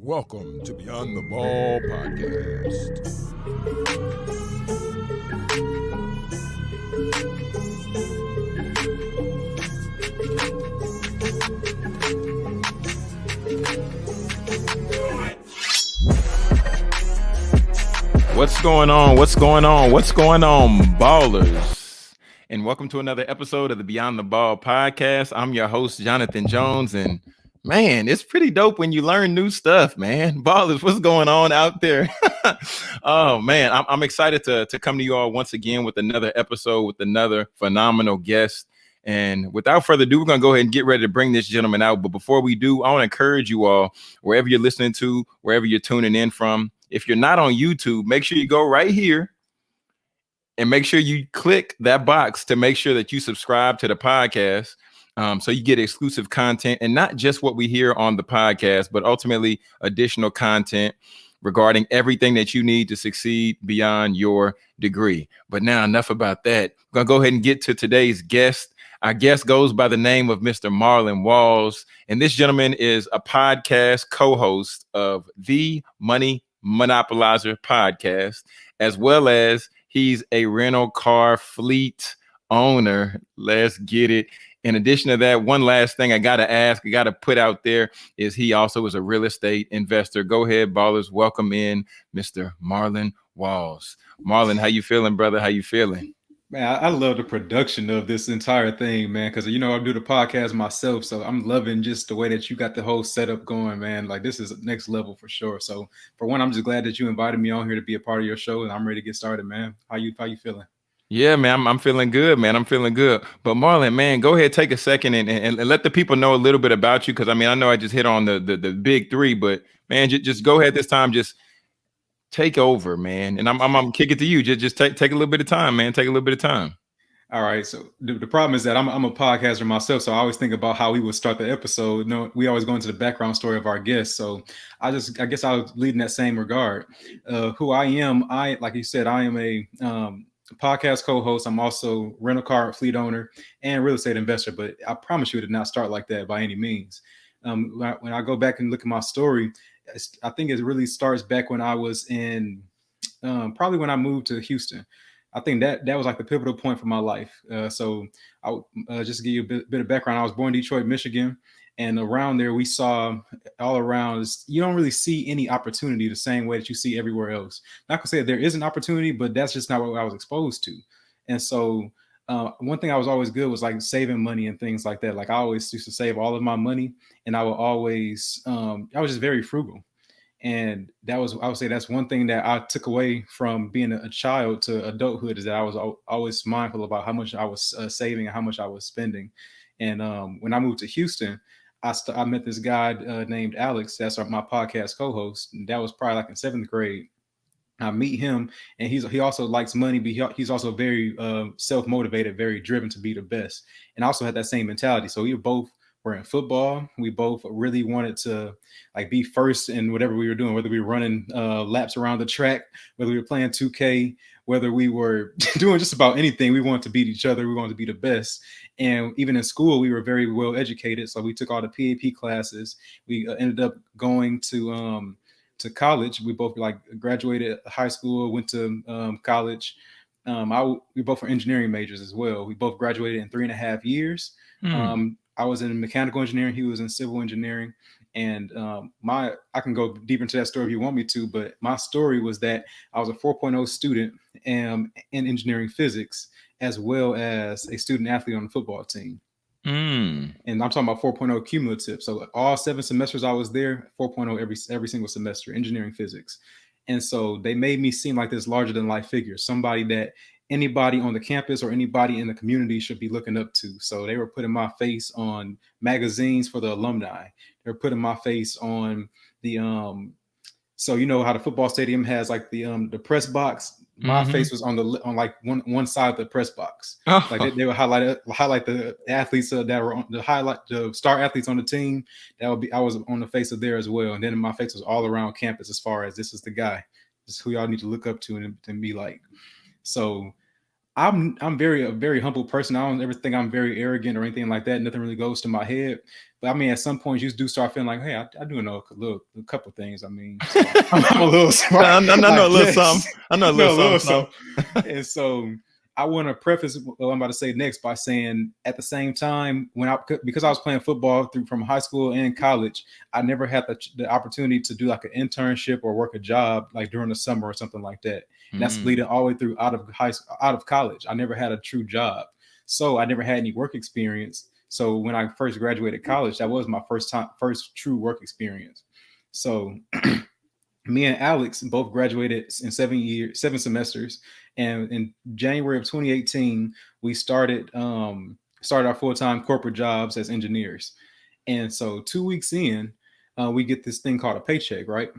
Welcome to Beyond the Ball podcast. What's going on? What's going on? What's going on, ballers? And welcome to another episode of the Beyond the Ball podcast. I'm your host, Jonathan Jones, and man, it's pretty dope when you learn new stuff, man. Ballers, what's going on out there? oh man, I'm, I'm excited to, to come to you all once again with another episode with another phenomenal guest. And without further ado, we're gonna go ahead and get ready to bring this gentleman out. But before we do, I want to encourage you all, wherever you're listening to, wherever you're tuning in from, if you're not on YouTube, make sure you go right here and make sure you click that box to make sure that you subscribe to the podcast. Um, so you get exclusive content and not just what we hear on the podcast, but ultimately additional content regarding everything that you need to succeed beyond your degree. But now, enough about that. We're gonna go ahead and get to today's guest. Our guest goes by the name of Mr. Marlon Walls, and this gentleman is a podcast co-host of the Money Monopolizer podcast, as well as he's a rental car fleet owner. Let's get it. In addition to that, one last thing I got to ask, I got to put out there is he also is a real estate investor. Go ahead, ballers. Welcome in Mr. Marlon Walls. Marlon, how you feeling, brother? How you feeling? Man, I, love the production of this entire thing, man. Because you know I do the podcast myself, so I'm loving just the way that you got the whole setup going, man. Like this is next level for sure. So for one, I'm just glad that you invited me on here to be a part of your show, and I'm ready to get started, man. How you how you feeling? Yeah, man, I'm, I'm feeling good, man. I'm feeling good. But Marlon, man, go ahead, take a second and, and, and let the people know a little bit about you. Because I mean, I know I just hit on the the, the big three, but man, just, just go ahead this time. Just take over, man. And I'm I'm, I'm kick it to you. Just just take take a little bit of time, man. Take a little bit of time. All right. So the, the problem is that I'm, I'm a podcaster myself, so I always think about how we would start the episode. You no, know, we always go into the background story of our guests. So I just, I guess I'll lead in that same regard. Uh, who I am, I like you said, I am a um, podcast co-host. I'm also rental car fleet owner and real estate investor. But I promise you, it did not start like that by any means. Um, when, I, when I go back and look at my story, I think it really starts back when I was in um, probably when I moved to Houston. I think that that was like the pivotal point for my life. Uh, so, I uh, just to give you a bit, bit, of background, I was born in Detroit, Michigan, and around there we saw all around. You don't really see any opportunity the same way that you see everywhere else. Not gonna say there is an opportunity, but that's just not what I was exposed to. And so, uh, one thing I was always good was like saving money and things like that. Like I always used to save all of my money, and I would always, um, I was just very frugal and that was i would say that's one thing that i took away from being a child to adulthood is that i was always mindful about how much i was uh, saving and how much i was spending and um, when i moved to houston i, st- I met this guy uh, named alex that's my podcast co-host that was probably like in seventh grade I meet him, and he's he also likes money, but he, he's also very uh, self motivated, very driven to be the best, and also had that same mentality. So we both were in football. We both really wanted to like be first in whatever we were doing, whether we were running uh, laps around the track, whether we were playing 2K, whether we were doing just about anything. We wanted to beat each other. We wanted to be the best. And even in school, we were very well educated. So we took all the PAP classes. We uh, ended up going to um, to college. We both like graduated high school, went to um, college. Um, I we both were engineering majors as well. We both graduated in three and a half years. Mm. Um, I was in mechanical engineering. He was in civil engineering. And um, my, I can go deeper into that story if you want me to, but my story was that I was a 4.0 student um, in engineering physics, as well as a student athlete on the football team. Mm. And I'm talking about 4.0 cumulative. So all seven semesters I was there, 4.0 every every single semester, engineering physics. And so they made me seem like this larger than life figure, somebody that anybody on the campus or anybody in the community should be looking up to. So they were putting my face on magazines for the alumni. They're putting my face on the um so you know how the football stadium has like the um the press box. My mm-hmm. face was on the on like one one side of the press box. Oh. Like they, they, would highlight highlight the athletes uh, that were on the highlight the star athletes on the team. That would be I was on the face of there as well. And then my face was all around campus as far as this is the guy. This is who y'all need to look up to and, and be like. So I'm I'm very a very humble person. I don't ever think I'm very arrogant or anything like that. Nothing really goes to my head. But I mean, at some point, you do start feeling like, hey, I, I do know a little, a couple things. I mean, so I'm, I'm, a little smart. I, I, I know a little something. I know a little, know a little something. something. and so I want to preface what I'm about to say next by saying, at the same time, when I because I was playing football through from high school and college, I never had the, the opportunity to do like an internship or work a job like during the summer or something like that. And that's mm. leading all the way through out of high school, out of college. I never had a true job, so I never had any work experience. So when I first graduated college, that was my first time, first true work experience. So me and Alex both graduated in seven years, seven semesters, and in January of 2018, we started um, started our full time corporate jobs as engineers. And so two weeks in, uh, we get this thing called a paycheck, right?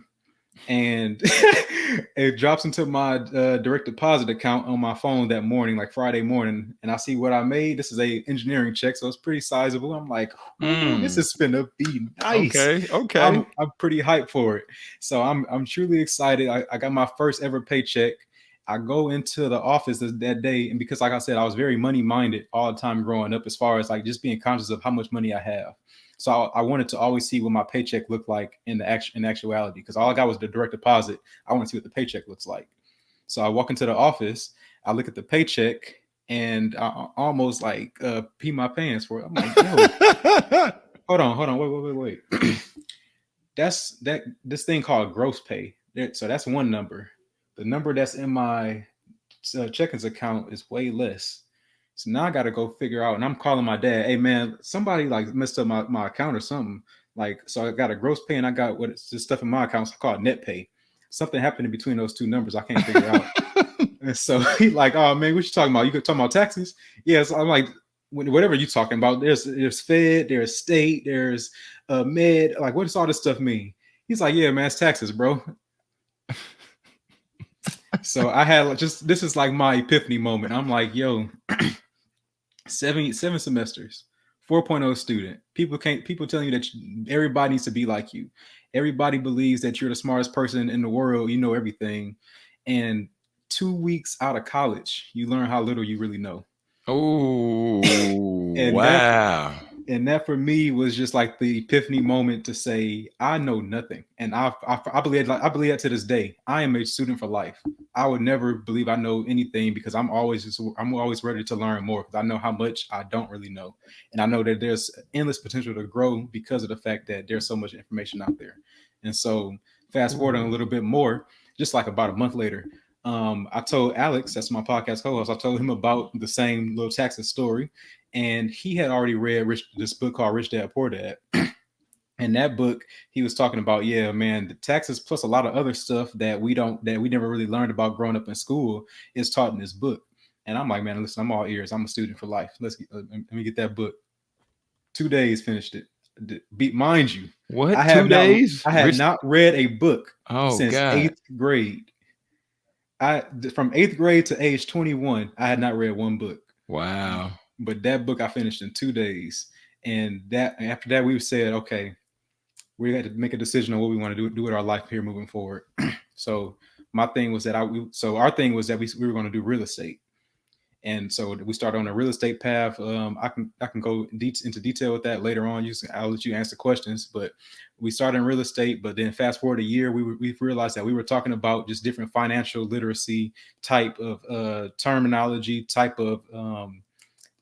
And it drops into my uh, direct deposit account on my phone that morning, like Friday morning, and I see what I made. This is a engineering check, so it's pretty sizable. I'm like, mm. this is gonna be nice. Okay, okay. I'm, I'm, pretty hyped for it. So I'm I'm truly excited. I, I got my first ever paycheck. I go into the office that day, and because, like I said, I was very money minded all the time growing up, as far as like just being conscious of how much money I have. So I, I, wanted to always see what my paycheck looked like in the act, in actuality, because all I got was the direct deposit. I want to see what the paycheck looks like. So I walk into the office, I look at the paycheck, and I almost like uh, pee my pants for it. I'm like, hold on, hold on, wait, wait, wait, wait. that's that this thing called gross pay. So that's one number. The number that's in my uh, checkings account is way less. So now I got to go figure out, and I'm calling my dad. Hey man, somebody like messed up my, my account or something. Like, so I got a gross pay and I got what it's just stuff in my account. It's called net pay. Something happened in between those two numbers. I can't figure out. and so he like, oh man, what you talking about? You could talk about taxes? Yes. I'm like, whatever you talking about. There's there's Fed, there's state, there's uh med. Like, what does all this stuff mean? He's like, yeah, man, it's taxes, bro. so I had just this is like my epiphany moment. I'm like, yo, seven seven semesters 4.0 student. People can't people telling you that everybody needs to be like you. Everybody believes that you're the smartest person in the world you know everything. And two weeks out of college you learn how little you really know. Oh wow that, and that for me was just like the epiphany moment to say I know nothing, and I I, I believe like I believe that to this day. I am a student for life. I would never believe I know anything because I'm always just I'm always ready to learn more because I know how much I don't really know, and I know that there's endless potential to grow because of the fact that there's so much information out there. And so fast forwarding a little bit more, just like about a month later, um, I told Alex, that's my podcast co-host, I told him about the same little Texas story and he had already read Rich, this book called Rich Dad Poor Dad. in that book, he was talking about, yeah, man, the taxes plus a lot of other stuff that we don't that we never really learned about growing up in school is taught in this book. And I'm like, man, listen, I'm all ears. I'm a student for life. Let's get, uh, let me get that book. Two days finished it. Be mind you, what I have two not, days? I had Rich... not read a book oh, since God. eighth grade. I from eighth grade to age 21, I had not read one book. Wow. But that book I finished in two days. And that after that, we said, okay, we had to make a decision on what we want to do, do with our life here moving forward. so my thing was that I we, so our thing was that we, we were going to do real estate. And so we started on a real estate path. Um, I can I can go de- into detail with that later on. You, I'll let you answer questions. But we started in real estate. But then fast forward a year, we we realized that we were talking about just different financial literacy type of uh, terminology, type of um,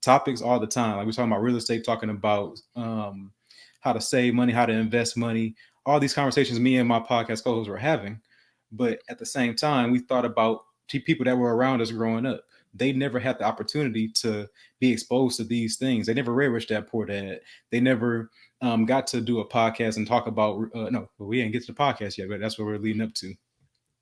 topics all the time. Like we're talking about real estate, talking about um, how to save money, how to invest money, all these conversations me and my podcast co-hosts were having. But at the same time, we thought about people that were around us growing up. They never had the opportunity to be exposed to these things. They never read Rich Dad Poor Dad. They never um, got to do a podcast and talk about. Uh, no, we didn't get to the podcast yet, but that's what we're leading up to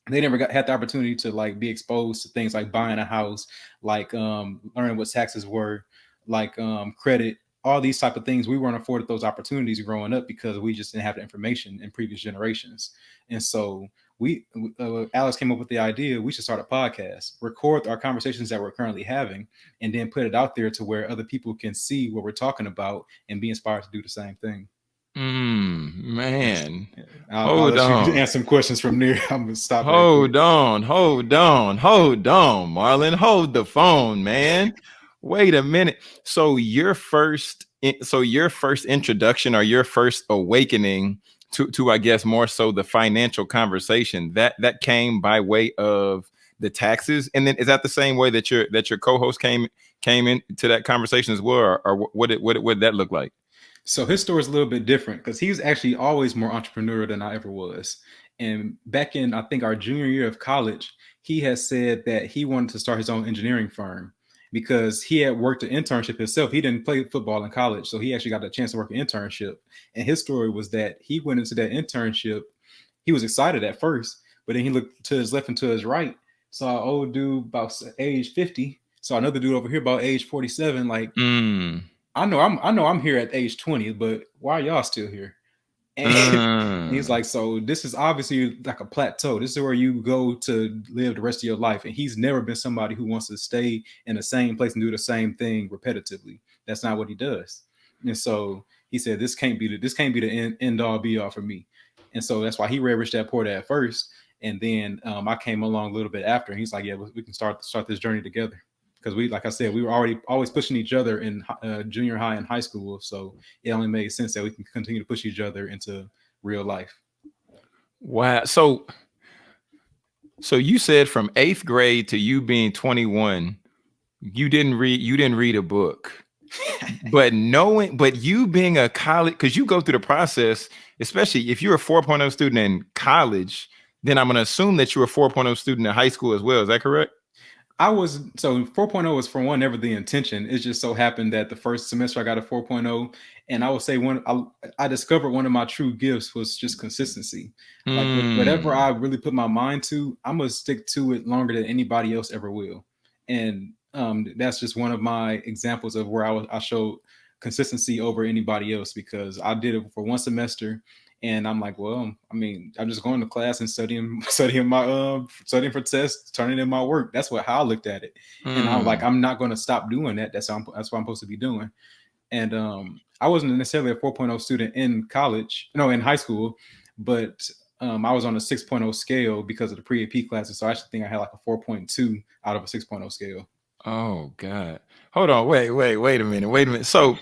they never got had the opportunity to like be exposed to things like buying a house, like um, learning what taxes were, like um, credit, all these type of things. We weren't afforded those opportunities growing up because we just didn't have the information in previous generations. And so we, uh, Alex came up with the idea we should start a podcast, record our conversations that we're currently having, and then put it out there to where other people can see what we're talking about and be inspired to do the same thing. Mm, man. I'll, Hold I'll on. answer some questions from there. I'm gonna stop. Hold on, hold on, hold on, Marlon. Hold the phone, man. Wait a minute. So your first so your first introduction or your first awakening to to I guess more so the financial conversation that that came by way of the taxes and then is that the same way that your that your co-host came came into that conversation as well or, or what did what what did that look like? So his story is a little bit different because he was actually always more entrepreneurial than I ever was. And back in I think our junior year of college, he has said that he wanted to start his own engineering firm because he had worked an internship himself. He didn't play football in college, so he actually got a chance to work an internship. And his story was that he went into that internship. He was excited at first, but then he looked to his left and to his right, saw an old dude about age 50, saw another dude over here about age 47, like Mm, I know I'm I know I'm here at age 20, but why are y'all still here? And mm. he's like, so this is obviously like a plateau. This is where you go to live the rest of your life. And he's never been somebody who wants to stay in the same place and do the same thing repetitively. That's not what he does. And so he said, this can't be the this can't be the end, end all be all for me. And so that's why he read Rich Dad Poor Dad first. And then um, I came along a little bit after, and he's like, "Yeah, we we can start start this journey together." Because we, like I said, we were already always pushing each other in uh, junior high and high school. So it only made sense that we can continue to push each other into real life. Wow. So so you said from 8th grade to you being 21, you didn't read you didn't read a book. But knowing but you being a college cuz you go through the process, especially if you're a 4.0 student in college, then I'm going to assume that you're a 4.0 student in high school as well. Is that correct? I was so 4.0 was for one never the intention. It just so happened that the first semester I got a 4.0, and I would say one I, I discovered one of my true gifts was just consistency. Like whatever Mm, I really put my mind to, I'm gonna stick to it longer than anybody else ever will. And um, that's just one of my examples of where I was I showed consistency over anybody else because I did it for one semester. And I'm like, well, I mean, I'm just going to class and studying, studying my, um, studying for tests, turning in my work. That's what how I looked at it and I'm like, mm. I'm not going to stop doing that. That's how I'm, that's what I'm supposed to be doing. And um, I wasn't necessarily a 4.0 student in college, no, in high school, but um, I was on a 6.0 scale because of the pre-AP classes. So I actually think I had like a 4.2 out of a 6.0 scale. Oh God. Hold on. Wait, wait, wait a minute. Wait a minute. So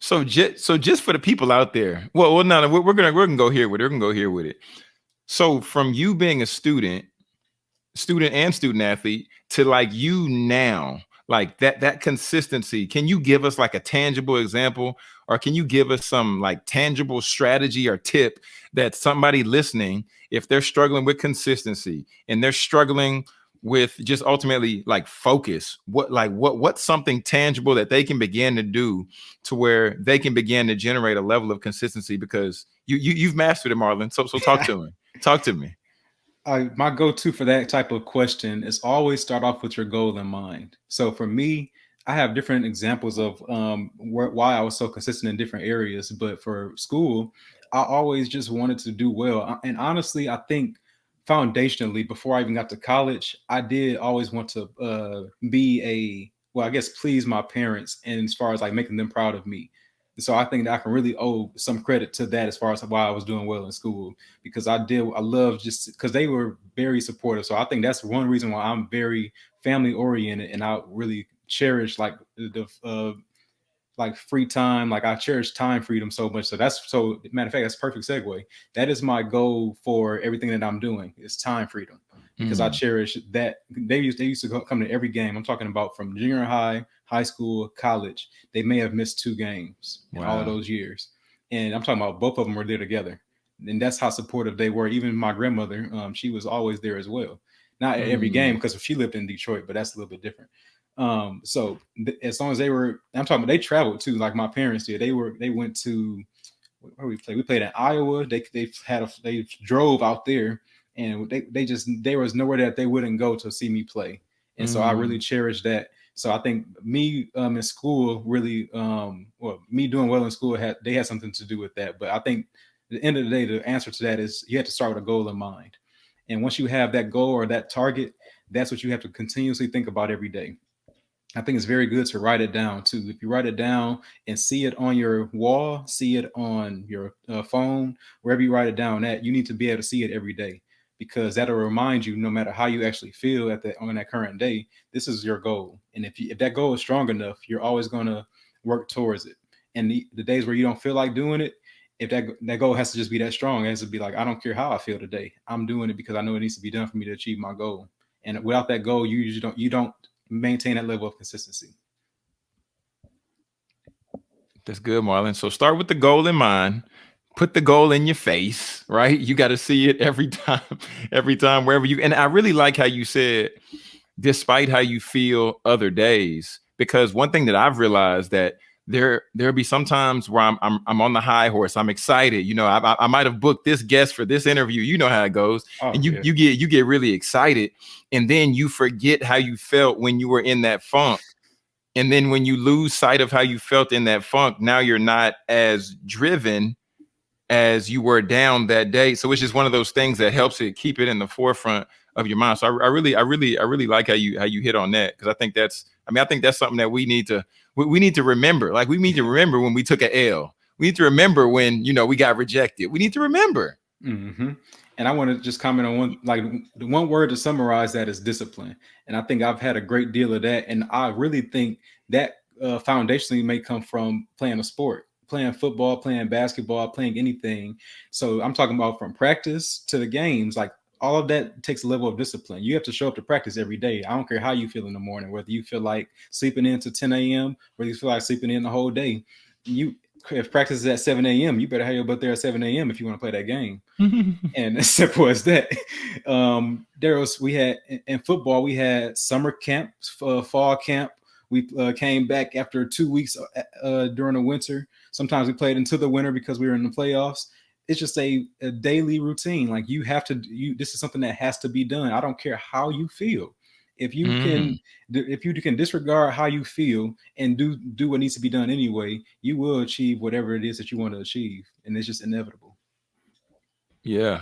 so just so just for the people out there. Well, well, no, we're, we're gonna we're gonna go here with it. We're gonna go here with it. So from you being a student, student and student athlete to like you now, like that that consistency. Can you give us like a tangible example, or can you give us some like tangible strategy or tip that somebody listening, if they're struggling with consistency and they're struggling with just ultimately like focus, what like what what's something tangible that they can begin to do to where they can begin to generate a level of consistency because you, you you've mastered it, Marlon. So so talk to me. Talk to me. I, my go-to for that type of question is always start off with your goal in mind. So for me, I have different examples of um, wh- why I was so consistent in different areas. But for school, I always just wanted to do well. Uh, And honestly, I think foundationally, before I even got to college, I did always want to uh, be a well, I guess please my parents, and as far as like making them proud of me. So I think that I can really owe some credit to that as far as why I was doing well in school because I did I love just because they were very supportive. So I think that's one reason why I'm very family oriented and I really cherish like the uh, like free time. Like I cherish time freedom so much. So that's so matter of fact, that's a perfect segue. That is my goal for everything that I'm doing is time freedom because I Mm, cherish that. They used they used to go, come to every game. I'm talking about from junior high, high school, college. They may have missed two games in all of those years, and I'm talking about both of them were there together. And that's how supportive they were. Even my grandmother, um, she was always there as well. Not at every game Mm, because she lived in Detroit, but that's a little bit different. Um, so th- as long as they were, I'm talking about they traveled too, like my parents did. They were they went to where we played. We played in Iowa. They they had a they drove out there, and they they just there was nowhere that they wouldn't go to see me play, and so I really mm. cherish that. So I think me um, in school really, um, well, me doing well in school had they had something to do with that. But I think at the end of the day, the answer to that is you have to start with a goal in mind, and once you have that goal or that target, that's what you have to continuously think about every day I think it's very good to write it down too. If you write it down and see it on your wall, see it on your uh, phone, wherever you write it down at, you need to be able to see it every day because that'll remind you, no matter how you actually feel at that on that current day, this is your goal. And if you, if that goal is strong enough, you're always going to work towards it. And the, the days where you don't feel like doing it, if that that goal has to just be that strong, it has to be like, I don't care how I feel today. I'm doing it because I know it needs to be done for me to achieve my goal. And without that goal, you usually don't you don't maintain that level of consistency. That's good, Marlon. So start with the goal in mind. Put the goal in your face, right? You got to see it every time, every time, wherever you. And I really like how you said, despite how you feel other days, because one thing that I've realized that there there'll be some times where I'm, I'm I'm on the high horse. I'm excited. You know, I, I might have booked this guest for this interview. You know how it goes, oh, and you yeah. you get you get really excited, and then you forget how you felt when you were in that funk. And then when you lose sight of how you felt in that funk, now you're not as driven as you were down that day. So it's just one of those things that helps it keep it in the forefront of your mind. So I, I really, I really, I really like how you how you hit on that because I think that's, I mean, I think that's something that we need to we, we need to remember. Like we need to remember when we took an L. We need to remember when you know we got rejected. We need to remember. Mm-hmm. And I want to just comment on one like the one word to summarize that is discipline. And I think I've had a great deal of that. And I really think that uh, foundationally may come from playing a sport playing football, playing basketball, playing anything. So I'm talking about from practice to the games. Like all of that takes a level of discipline. You have to show up to practice every day. I don't care how you feel in the morning, whether you feel like sleeping in to 10 a.m., whether you feel like sleeping in the whole day. You if practice is at 7 a.m., you better have your butt there at 7 a.m. if you want to play that game. and as simple as that. Um, there was we had in football, we had summer camp, uh, fall camp. We uh, came back after two weeks uh, uh, during the winter. Sometimes we played into the winter because we were in the playoffs it's just a, a daily routine. Like you have to, you this is something that has to be done. I don't care how you feel. If you mm. can, if you can disregard how you feel and do do what needs to be done anyway, you will achieve whatever it is that you want to achieve, and it's just inevitable. Yeah,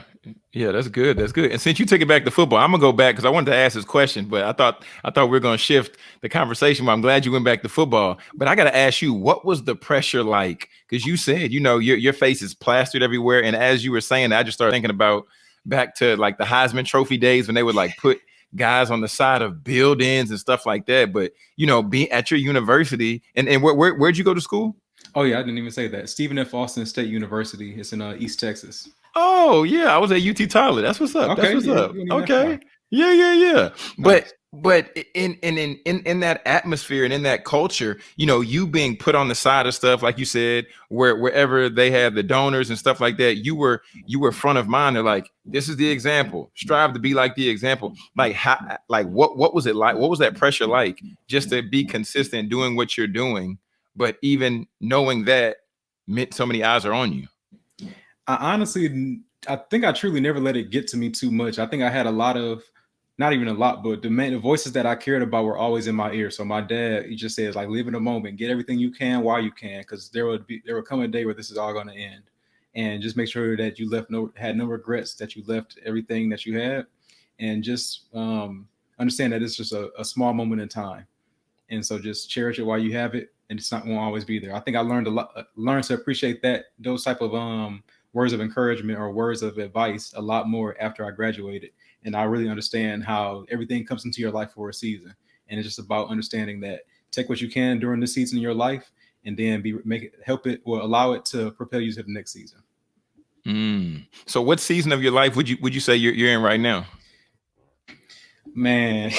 yeah, that's good. That's good. And since you took it back to football, I'm gonna go back because I wanted to ask this question, but I thought I thought we are gonna shift the conversation. But I'm glad you went back to football. But I got to ask you, what was the pressure like? Because you said, you know, your your face is plastered everywhere, and as you were saying, I just started thinking about back to like the Heisman Trophy days when they would like put guys on the side of buildings and stuff like that. But you know, being at your university, and and where, where where'd you go to school? Oh yeah, I didn't even say that. Stephen F. Austin State University. It's in uh, East Texas. Oh yeah, I was at UT Tyler. That's what's up. Okay, That's what's yeah, up. Okay. Yeah, yeah, yeah. Nice. But but in in in in in that atmosphere and in that culture, you know, you being put on the side of stuff, like you said, where wherever they had the donors and stuff like that, you were you were front of mind. They're like, this is the example. Strive to be like the example. Like how like what what was it like? What was that pressure like just to be consistent doing what you're doing, but even knowing that meant so many eyes are on you? I honestly, I think I truly never let it get to me too much. I think I had a lot of, not even a lot, but the, main, the voices that I cared about were always in my ear. So my dad, he just says like, live in the moment, get everything you can while you can, because there would be there will come a day where this is all going to end, and just make sure that you left no had no regrets, that you left everything that you had, and just um, understand that it's just a, a small moment in time, and so just cherish it while you have it, and it's not going to always be there. I think I learned a lot, learned to appreciate that those type of um words of encouragement or words of advice a lot more after I graduated. And I really understand how everything comes into your life for a season. And it's just about understanding that take what you can during the season in your life and then be make it help it or allow it to propel you to the next season. Mm. So what season of your life would you would you say you're, you're in right now? Man,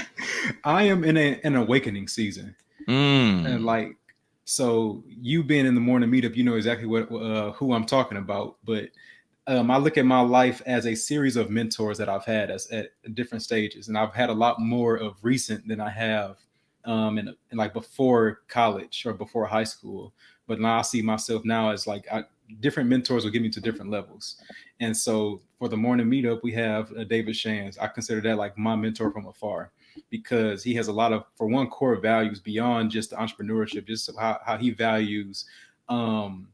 I am in a, an awakening season. Mm. And like so you being in the morning meetup, you know exactly what uh, who I'm talking about. But um, I look at my life as a series of mentors that I've had as, at different stages, and I've had a lot more of recent than I have um, in, in like before college or before high school. But now I see myself now as like I, different mentors will get me to different levels. And so for the morning meetup, we have uh, David Shands. I consider that like my mentor from afar because he has a lot of, for one, core values beyond just entrepreneurship, just how, how he values um,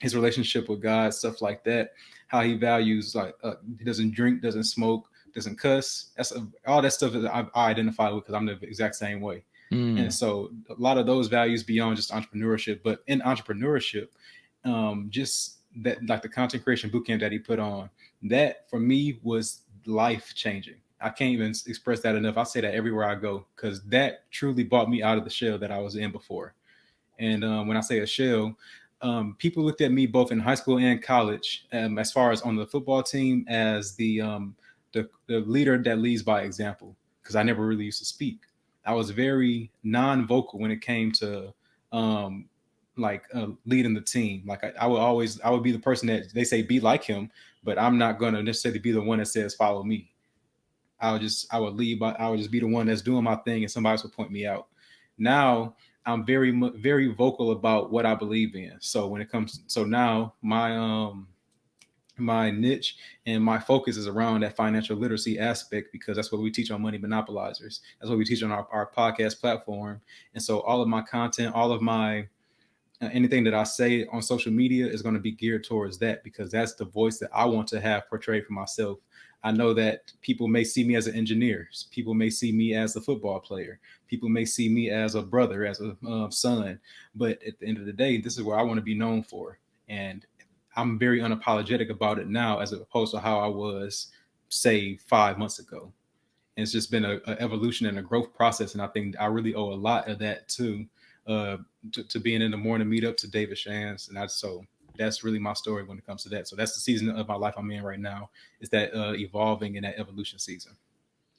his relationship with God, stuff like that. How he values like uh, he doesn't drink, doesn't smoke, doesn't cuss. That's all that stuff that I, I identify with because I'm the exact same way. Mm. And so a lot of those values beyond just entrepreneurship, but in entrepreneurship, um, just that like the content creation bootcamp that he put on, that for me was life changing. I can't even express that enough. I say that everywhere I go because that truly brought me out of the shell that I was in before. And um, when I say a shell, um, people looked at me both in high school and college, um, as far as on the football team, as the, um, the the leader that leads by example. Because I never really used to speak. I was very non-vocal when it came to um, like uh, leading the team. Like I, I, would always, I would be the person that they say be like him, but I'm not going to necessarily be the one that says follow me. I would just, I would leave. I would just be the one that's doing my thing, and somebody else would point me out. Now I'm very, very vocal about what I believe in. So when it comes, so now my um my niche and my focus is around that financial literacy aspect because that's what we teach on money monopolizers that's what we teach on our, our podcast platform and so all of my content all of my uh, anything that i say on social media is going to be geared towards that because that's the voice that i want to have portrayed for myself i know that people may see me as an engineer people may see me as a football player people may see me as a brother as a uh, son but at the end of the day this is where i want to be known for and I'm very unapologetic about it now as opposed to how I was, say, five months ago. And it's just been a, evolution and a growth process. And I think I really owe a lot of that to uh to, to being in the morning meetup to David Shands. And that's so that's really my story when it comes to that. So that's the season of my life I'm in right now. Is that uh evolving in that evolution season.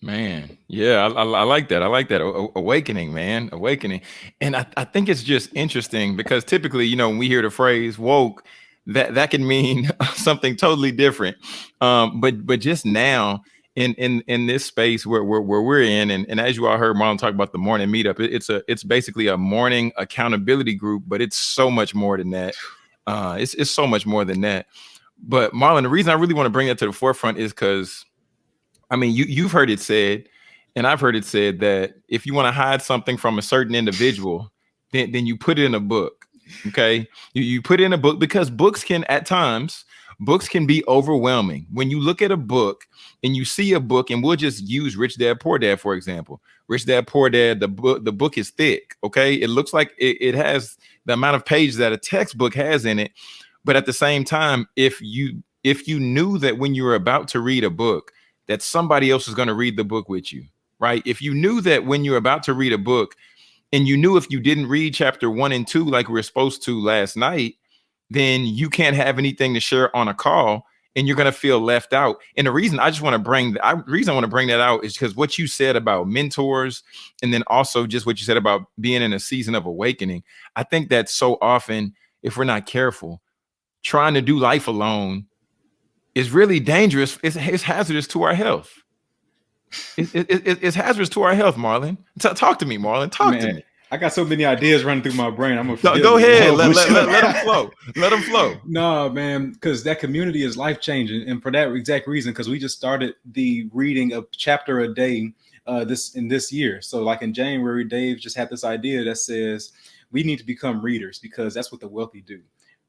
Man, yeah, I, I, I, like that. I like that o awakening, man, awakening. And I, I think it's just interesting because typically, you know, when we hear the phrase woke, that that can mean something totally different. Um, but but just now in in in this space where where, where we're in, and, and as you all heard Marlon talk about the morning meetup, it, it's a it's basically a morning accountability group, but it's so much more than that. Uh, it's it's so much more than that. But Marlon, the reason I really want to bring that to the forefront is because, I mean, you you've heard it said, and I've heard it said that if you want to hide something from a certain individual, then then you put it in a book Okay. You, you put it in a book because books can, at times, books can be overwhelming. When you look at a book and you see a book, and we'll just use Rich Dad Poor Dad, for example. Rich Dad Poor Dad, the book, the book is thick. Okay. It looks like it, it has the amount of pages that a textbook has in it. But at the same time, if you if you knew that when you were about to read a book, that somebody else is going to read the book with you, right? If you knew that when you're about to read a book, and you knew if you didn't read chapter one and two like we are supposed to last night, then you can't have anything to share on a call and you're going to feel left out. And the reason I just want to bring the I, reason I want to bring that out is because what you said about mentors and then also just what you said about being in a season of awakening. I think that so often, if we're not careful, trying to do life alone is really dangerous. It's, it's hazardous to our health. It, it, it's hazardous to our health, Marlon. T talk to me, Marlon. Talk Man, to me. I got so many ideas running through my brain. I'm gonna no, go ahead. Let, let, let, let, them flow. Let them flow. no, man, because that community is life changing, and for that exact reason, because we just started the reading of chapter a day uh, this in this year. So, like in January, Dave just had this idea that says we need to become readers because that's what the wealthy do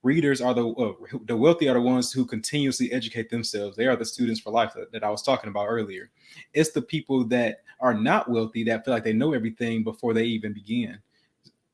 readers are the uh, the wealthy are the ones who continuously educate themselves. They are the students for life that, that, I was talking about earlier. It's the people that are not wealthy that feel like they know everything before they even begin.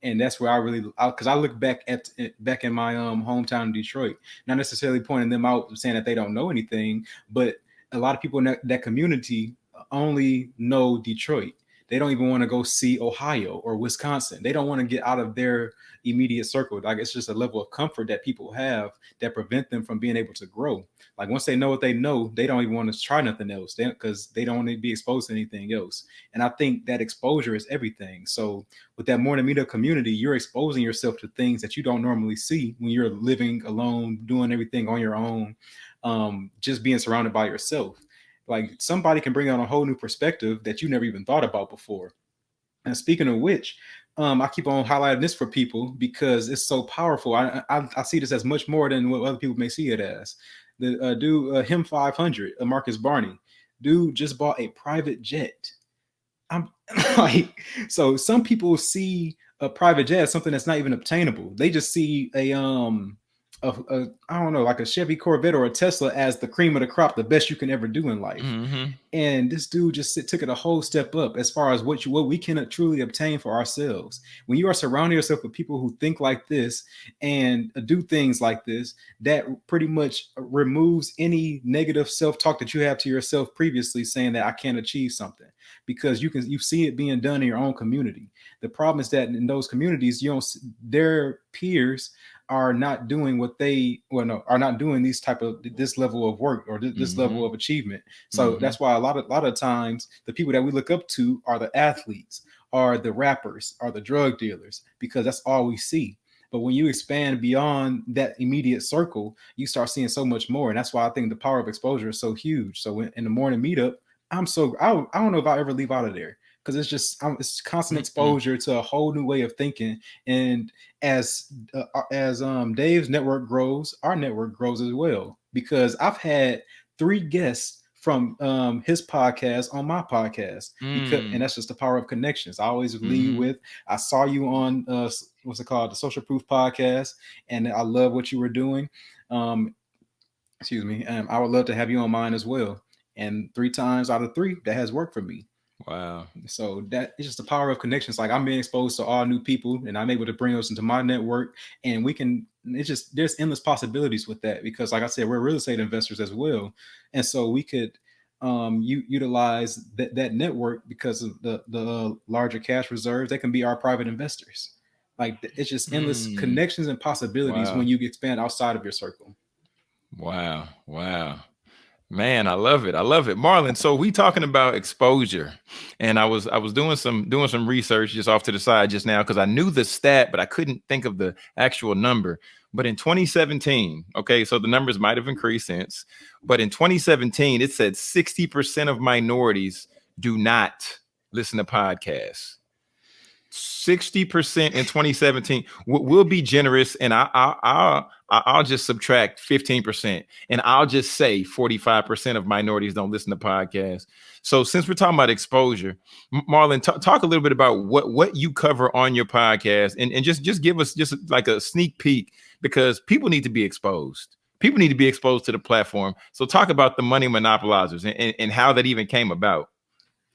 And that's where I really, because I, I, look back at back in my um hometown Detroit, not necessarily pointing them out saying that they don't know anything, but a lot of people in that, that community only know Detroit they don't even want to go see Ohio or Wisconsin. They don't want to get out of their immediate circle. Like it's just a level of comfort that people have that prevent them from being able to grow. Like once they know what they know, they don't even want to try nothing else because they, they, don't want to be exposed to anything else. And I think that exposure is everything. So with that morning meetup community, you're exposing yourself to things that you don't normally see when you're living alone, doing everything on your own, um, just being surrounded by yourself. Like somebody can bring out a whole new perspective that you never even thought about before. And speaking of which, um, I keep on highlighting this for people because it's so powerful. I, I, I see this as much more than what other people may see it as. The uh, dude, uh, him 500, uh, Marcus Barney, dude just bought a private jet. I'm like, so some people see a private jet as something that's not even obtainable. They just see a um a, a I don't know, like a Chevy Corvette or a Tesla as the cream of the crop, the best you can ever do in life. Mm-hmm. And this dude just took it a whole step up as far as what you what we can truly obtain for ourselves. When you are surrounding yourself with people who think like this and do things like this, that pretty much removes any negative self-talk that you have to yourself previously saying that I can't achieve something because you can you see it being done in your own community. The problem is that in those communities, you don't their peers are not doing what they well no are not doing these type of this level of work or this, mm-hmm. level of achievement so mm-hmm. that's why a lot of a lot of times the people that we look up to are the athletes are the rappers are the drug dealers because that's all we see but when you expand beyond that immediate circle you start seeing so much more and that's why i think the power of exposure is so huge so in, in the morning meetup i'm so I, I don't know if i ever leave out of there because it's just um, it's constant exposure to a whole new way of thinking. And as uh, uh, as um dave's network grows our network grows as well. Because i've had three guests from um, his podcast on my podcast. Mm. because, and that's just the power of connections. I always lead mm-hmm. with i saw you on uh, what's it called? The social proof podcast and i love what you were doing. Um, excuse me um, i would love to have you on mine as well. And three times out of three that has worked for me Wow. So that is just the power of connections. Like I'm being exposed to all new people and I'm able to bring those into my network. And we can, it's just, there's endless possibilities with that because, like I said, we're real estate investors as well. And so we could um, u- utilize that, that network because of the, the larger cash reserves. They can be our private investors. Like it's just endless mm. connections and possibilities wow. when you expand outside of your circle. Wow. Wow. Man, I love it. I love it. Marlon, so we talking about exposure. And I was I was doing some doing some research just off to the side just now because I knew the stat, but I couldn't think of the actual number. But in 2017, okay, so the numbers might have increased since, but in 2017, it said 60% of minorities do not listen to podcasts. 60% in 2017. We'll be generous and I, I, I'll, I'll just subtract 15% and I'll just say 45% of minorities don't listen to podcasts. So since we're talking about exposure, Marlon, talk a little bit about what, what you cover on your podcast and, and just, just give us just like a sneak peek because people need to be exposed. People need to be exposed to the platform. So talk about the money monopolizers and, and, and how that even came about.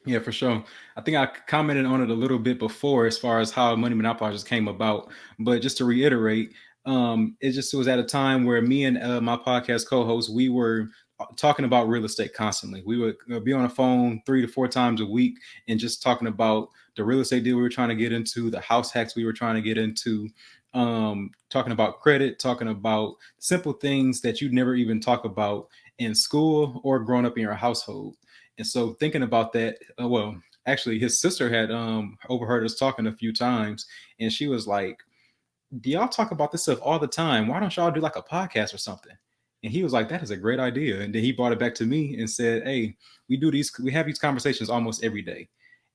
Yeah, for sure. I think I commented on it a little bit before as far as how money monopolizers came about. But just to reiterate, um, it just was at a time where me and uh, my podcast co-host we were uh, talking about real estate constantly. We would uh, be on the phone three to four times a week and just talking about the real estate deal we were trying to get into, the house hacks we were trying to get into, um, talking about credit, talking about simple things that you'd never even talk about in school or growing up in your household. And so thinking about that, uh, well, actually his sister had um overheard us talking a few times and she was like, Do y'all talk about this stuff all the time? Why don't y'all do like a podcast or something? And he was like, That is a great idea. And then he brought it back to me and said, Hey, we do these, we have these conversations almost every day.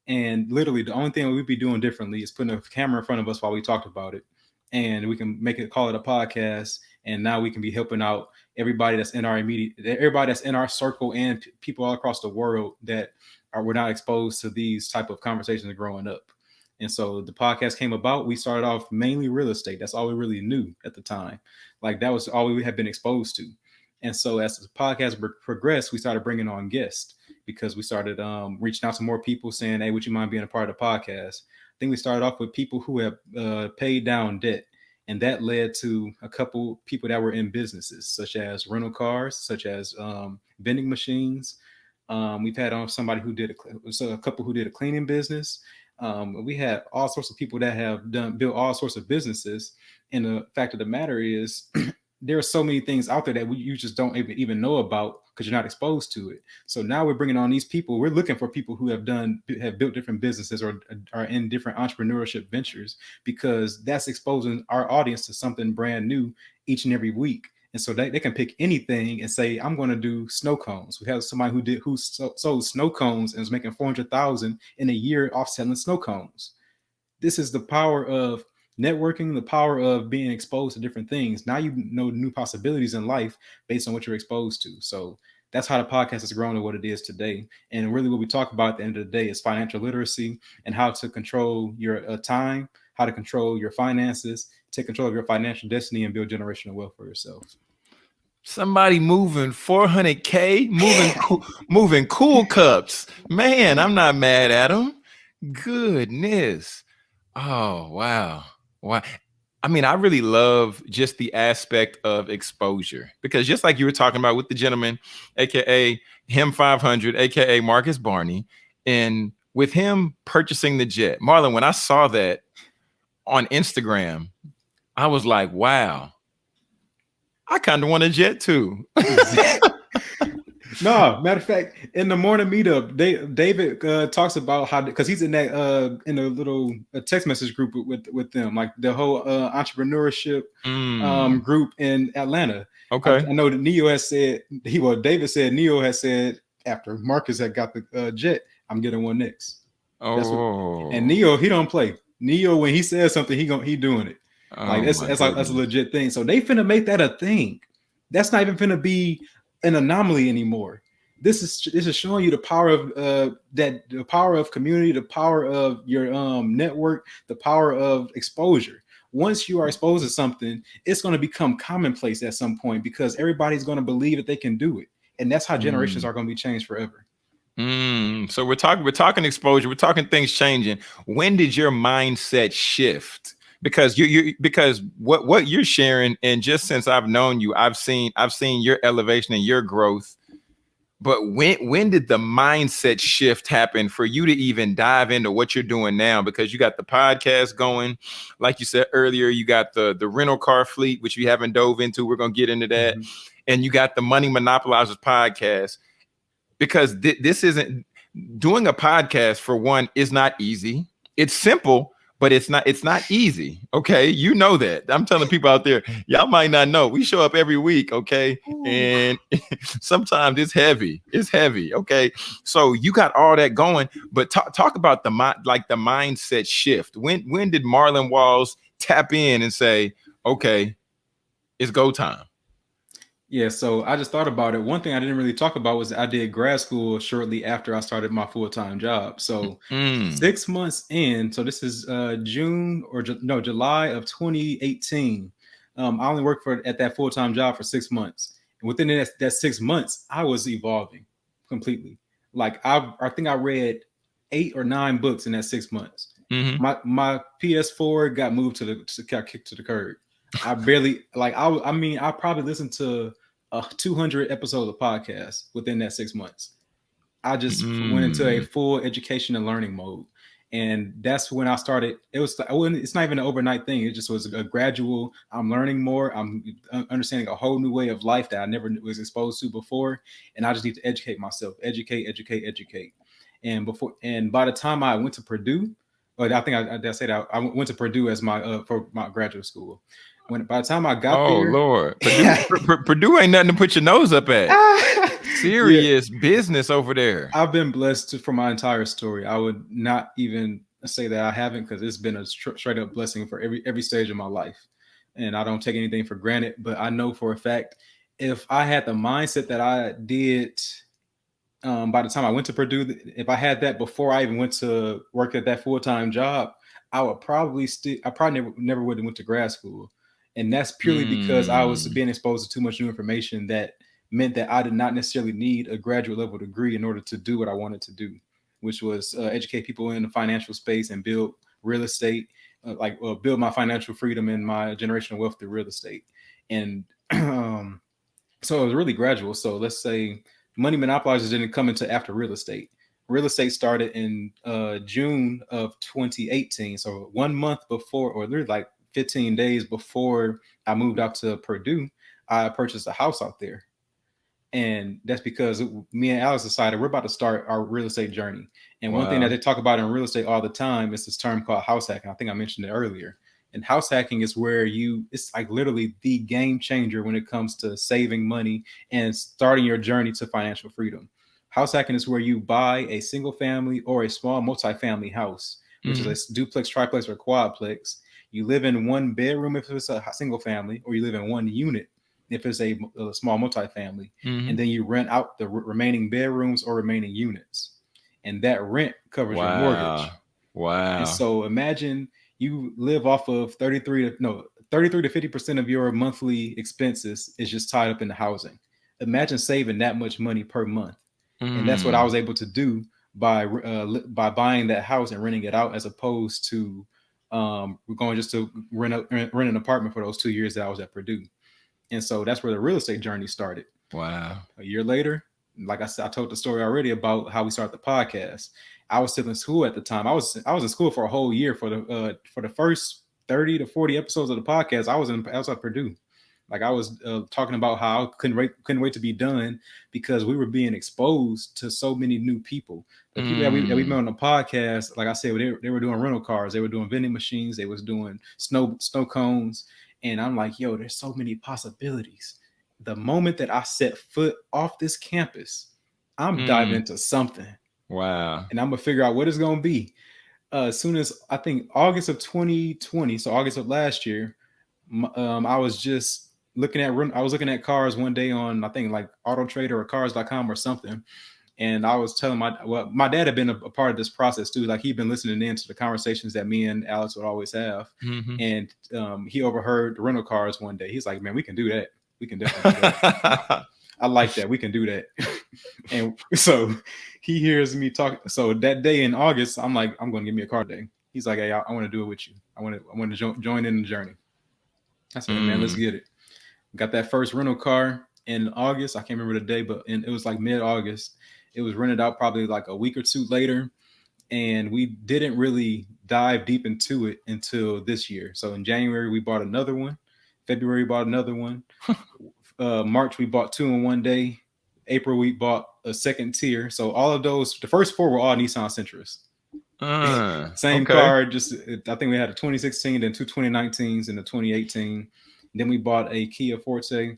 And literally the only thing we'd be doing differently is putting a camera in front of us while we talked about it. And we can make it call it a podcast. And now we can be helping out everybody that's in our immediate, everybody that's in our circle, and people all across the world that are were not exposed to these type of conversations growing up. And so the podcast came about. We started off mainly real estate. That's all we really knew at the time. Like that was all we had been exposed to. And so as the podcast progressed, we started bringing on guests because we started um, reaching out to more people saying, "Hey, would you mind being a part of the podcast?" I think we started off with people who have uh, paid down debt and that led to a couple people that were in businesses such as rental cars such as um, vending machines. Um, we've had on somebody who did a, so a couple who did a cleaning business. Um, we had all sorts of people that have done built all sorts of businesses. And the fact of the matter is there are so many things out there that we, you just don't even, even know about because you're not exposed to it. So now we're bringing on these people. We're looking for people who have done have built different businesses or uh, are in different entrepreneurship ventures because that's exposing our audience to something brand new each and every week. And so they, they can pick anything and say, I'm going to do snow cones. We have somebody who did who sold snow cones and was making 400,000 in a year off selling snow cones. This is the power of networking, the power of being exposed to different things. Now you know new possibilities in life based on what you're exposed to. So that's how the podcast has grown to what it is today. And really, what we talk about at the end of the day is financial literacy and how to control your uh, time, how to control your finances, take control of your financial destiny and build generational wealth for yourself. Somebody moving 400k, moving cool, moving cool cups. Man, I'm not mad at them. Goodness. Oh, wow. Wow. I mean, I really love just the aspect of exposure because just like you were talking about with the gentleman, aka him 500, aka Marcus Barney, and with him purchasing the jet, Marlon, when I saw that on Instagram, I was like, wow, I kind of want a jet too. no, matter of fact, in the morning meetup, they, David uh, talks about how because he's in that uh, in a little a text message group with with them, like the whole uh, entrepreneurship mm. um, group in Atlanta. Okay, I, I, know that Neo has said he well, David said Neo has said after Marcus had got the uh, jet, I'm getting one next. Oh, what, and Neo he don't play. Neo when he says something, he going he doing it. Oh like that's that's like that's a legit thing. So they finna make that a thing. That's not even finna be an anomaly anymore. This is this is showing you the power of uh that the power of community, the power of your um network, the power of exposure. Once you are exposed to something, it's going to become commonplace at some point because everybody's going to believe that they can do it, and that's how generations mm. are going to be changed forever. Mm, so we're talking we're talking exposure, we're talking things changing. When did your mindset shift? Because you you because what what you're sharing, and just since I've known you, I've seen I've seen your elevation and your growth. But when when did the mindset shift happen for you to even dive into what you're doing now? Because you got the podcast going, like you said earlier, you got the the rental car fleet, which we haven't dove into. We're gonna get into that, mm-hmm. and you got the Money Monopolizers podcast because th- this isn't doing a podcast for one is not easy. It's simple, but it's not it's not easy. Okay, you know that. I'm telling people out there, y'all might not know. We show up every week, okay, and sometimes it's heavy. It's heavy. Okay, so you got all that going, but talk talk about the mind like the mindset shift. When when did Marlon Walls tap in and say, okay, it's go time? Yeah, so I just thought about it. One thing I didn't really talk about was I did grad school shortly after I started my full time job. So mm. six months in, so this is uh, June or no July of 2018. Um, I only worked for at that full time job for six months, and within that, that six months, I was evolving completely. Like I, I think I read eight or nine books in that six months. Mm-hmm. My my PS4 got moved to the to, got kicked to the curb. I barely like I I mean I probably listened to uh, 200 episodes of podcast within that six months. I just mm. went into a full education and learning mode. And that's when I started. It was, it's not even an overnight thing. It just was a gradual, I'm learning more. I'm understanding a whole new way of life that I never was exposed to before. And I just need to educate myself, educate, educate, educate. And before, and by the time I went to Purdue, I think I, I said I, I went to Purdue as my, uh, for my graduate school when by the time I got oh, there, Lord, Purdue, Purdue ain't nothing to put your nose up at. Serious yeah. business over there. I've been blessed to, for my entire story. I would not even say that I haven't because it's been a straight up blessing for every every stage of my life, and I don't take anything for granted. But I know for a fact, if I had the mindset that I did. Um, by the time I went to Purdue, if I had that before I even went to work at that full time job, I would probably still, I probably never, never would have went to grad school and that's purely mm. because I was mm. being exposed to too much new information that meant that I did not necessarily need a graduate level degree in order to do what I wanted to do, which was uh, educate people in the financial space and build real estate, uh, like uh, build my financial freedom and my generational wealth through real estate. And um, so it was really gradual. So let's say money monopolizers didn't come into after real estate. Real estate started in uh, June of 2018. So one month before, or literally like 15 days before I moved out to Purdue, I purchased a house out there. And that's because me and Alex decided we're about to start our real estate journey. And wow. one thing that they talk about in real estate all the time is this term called house hacking. I think I mentioned it earlier. And house hacking is where you, it's like literally the game changer when it comes to saving money and starting your journey to financial freedom. House hacking is where you buy a single family or a small multi-family house, which mm-hmm. is a duplex, triplex, or quadplex you live in one bedroom if it's a single family, or you live in one unit if it's a, a small multifamily, mm-hmm. and then you rent out the re- remaining bedrooms or remaining units, and that rent covers wow. your mortgage. Wow! And so imagine you live off of thirty three to no 33 to 50% of your monthly expenses is just tied up in the housing. Imagine saving that much money per month. Mm. And that's what I mm. was able to do by uh, by buying that house and renting it out as opposed to um, we're going just to rent, a, rent an apartment for those two years that I was at Purdue. And so that's where the real estate journey started. Wow. A year later, like I said, I told the story already about how we started the podcast. I was still in school at the time. I was I was in school for a whole year for the uh, for the first 30 to 40 episodes of the podcast. I was in I was at Purdue. Like I was uh, talking about how I couldn't wait couldn't wait to be done because we were being exposed to so many new people. The people that we, that we met on the podcast, like I said, they, they were doing rental cars, they were doing vending machines, they was doing snow snow cones, and I'm like, yo, there's so many possibilities. The moment that I set foot off this campus, I'm mm. diving into something. Wow. And I'm gonna figure out what it's gonna be. Uh, as soon as I think August of 2020, so August of last year, um, I was just looking at I was looking at cars one day on I think like Auto Trader or Cars.com or something, and I was telling my well my dad had been a, a, part of this process too. Like he'd been listening in to the conversations that me and Alex would always have, mm-hmm. and um, he overheard the rental cars one day. He's like, "Man, we can do that. We can definitely." Do I like that. We can do that. and so he hears me talk. So that day in August, I'm like, I'm going to give me a car day. He's like, Hey, I, I want to do it with you. I want to, I want to jo- join in the journey. I said, mm. man, let's mm. get it. Got that first rental car in August. I can't remember the day, but in, it was like mid August. It was rented out probably like a week or two later. And we didn't really dive deep into it until this year. So in January, we bought another one. February, we bought another one. uh, March, we bought two in one day. April, we bought a second tier. So all of those, the first four were all Nissan Sentras. Uh, Same okay. car, just I think we had a 2016, then two 2019s, and a 2018. Then we bought a Kia Forte,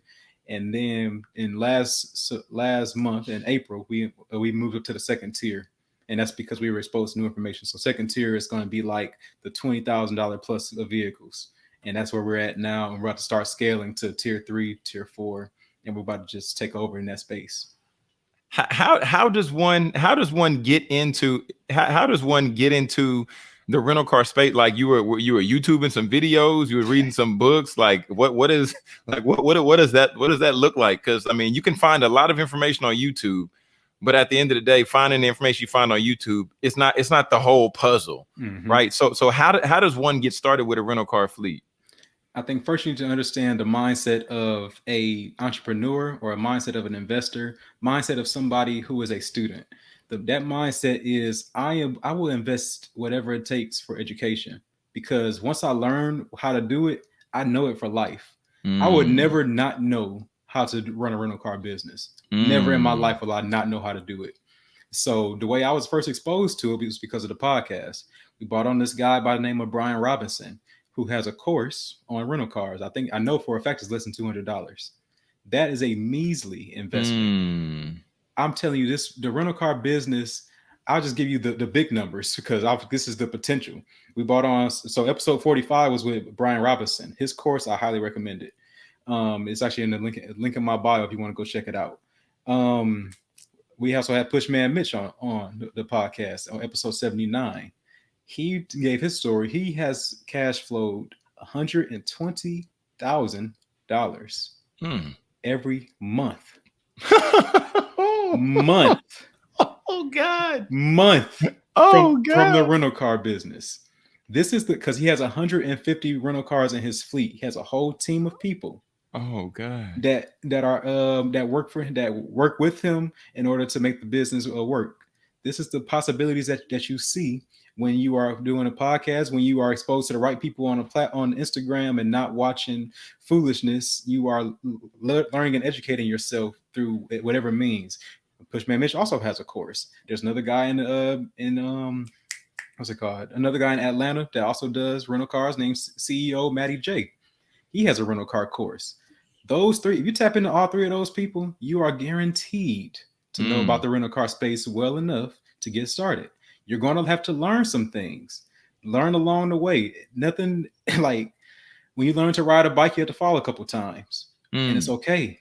and then in last last month in April we uh, we moved up to the second tier, and that's because we were exposed to new information. So second tier is going to be like the twenty thousand dollar plus of vehicles, and that's where we're at now. And we're about to start scaling to tier three, tier four, and we're about to just take over in that space how how does one how does one get into how, how does one get into the rental car space like you were you were youtubing some videos you were reading some books like what what is like what what, what does that what does that look like? Because i mean you can find a lot of information on youtube but at the end of the day finding the information you find on youtube it's not it's not the whole puzzle mm-hmm. right? So so how, do, how does one get started with a rental car fleet? I think first you need to understand the mindset of a entrepreneur or a mindset of an investor, mindset of somebody who is a student the, that mindset is I am I will invest whatever it takes for education because once I learn how to do it, I know it for life. Mm. I would mm. never not know how to run a rental car business. Mm. Never in my mm. life will I not know how to do it. So the way I was first exposed to it was because of the podcast. We brought on this guy by the name of Brian Robinson, who has a course on rental cars. I think I know for a fact it's less than two hundred dollars. That is a measly investment. Mm. I'm telling you, this the rental car business. I'll just give you the, the big numbers because I've, this is the potential. We bought on so episode 45 was with Brian Robinson. His course I highly recommend it. Um, it's actually in the link link in my bio if you want to go check it out. Um, we also had Pushman Mitch on on the, podcast on episode 79. He gave his story. He has cash flowed 120 thousand dollars hmm. every month. month. Oh God. Month. Oh from, God. From the rental car business. This is the because he has 150 rental cars in his fleet. He has a whole team of people. Oh God. That that are um that work for him that work with him in order to make the business uh, work. This is the possibilities that that you see when you are doing a podcast, when you are exposed to the right people on a plat on Instagram and not watching foolishness, you are le- learning and educating yourself through whatever means. Pushman Mitch also has a course. There's another guy in uh in um what's it called? Another guy in Atlanta that also does rental cars named CEO Matty J. He has a rental car course. Those three, if you tap into all three of those people, you are guaranteed to mm. know about the rental car space well enough to get started. You're going to have to learn some things, learn along the way. Nothing like when you learn to ride a bike, you have to fall a couple times, mm. and it's mm. okay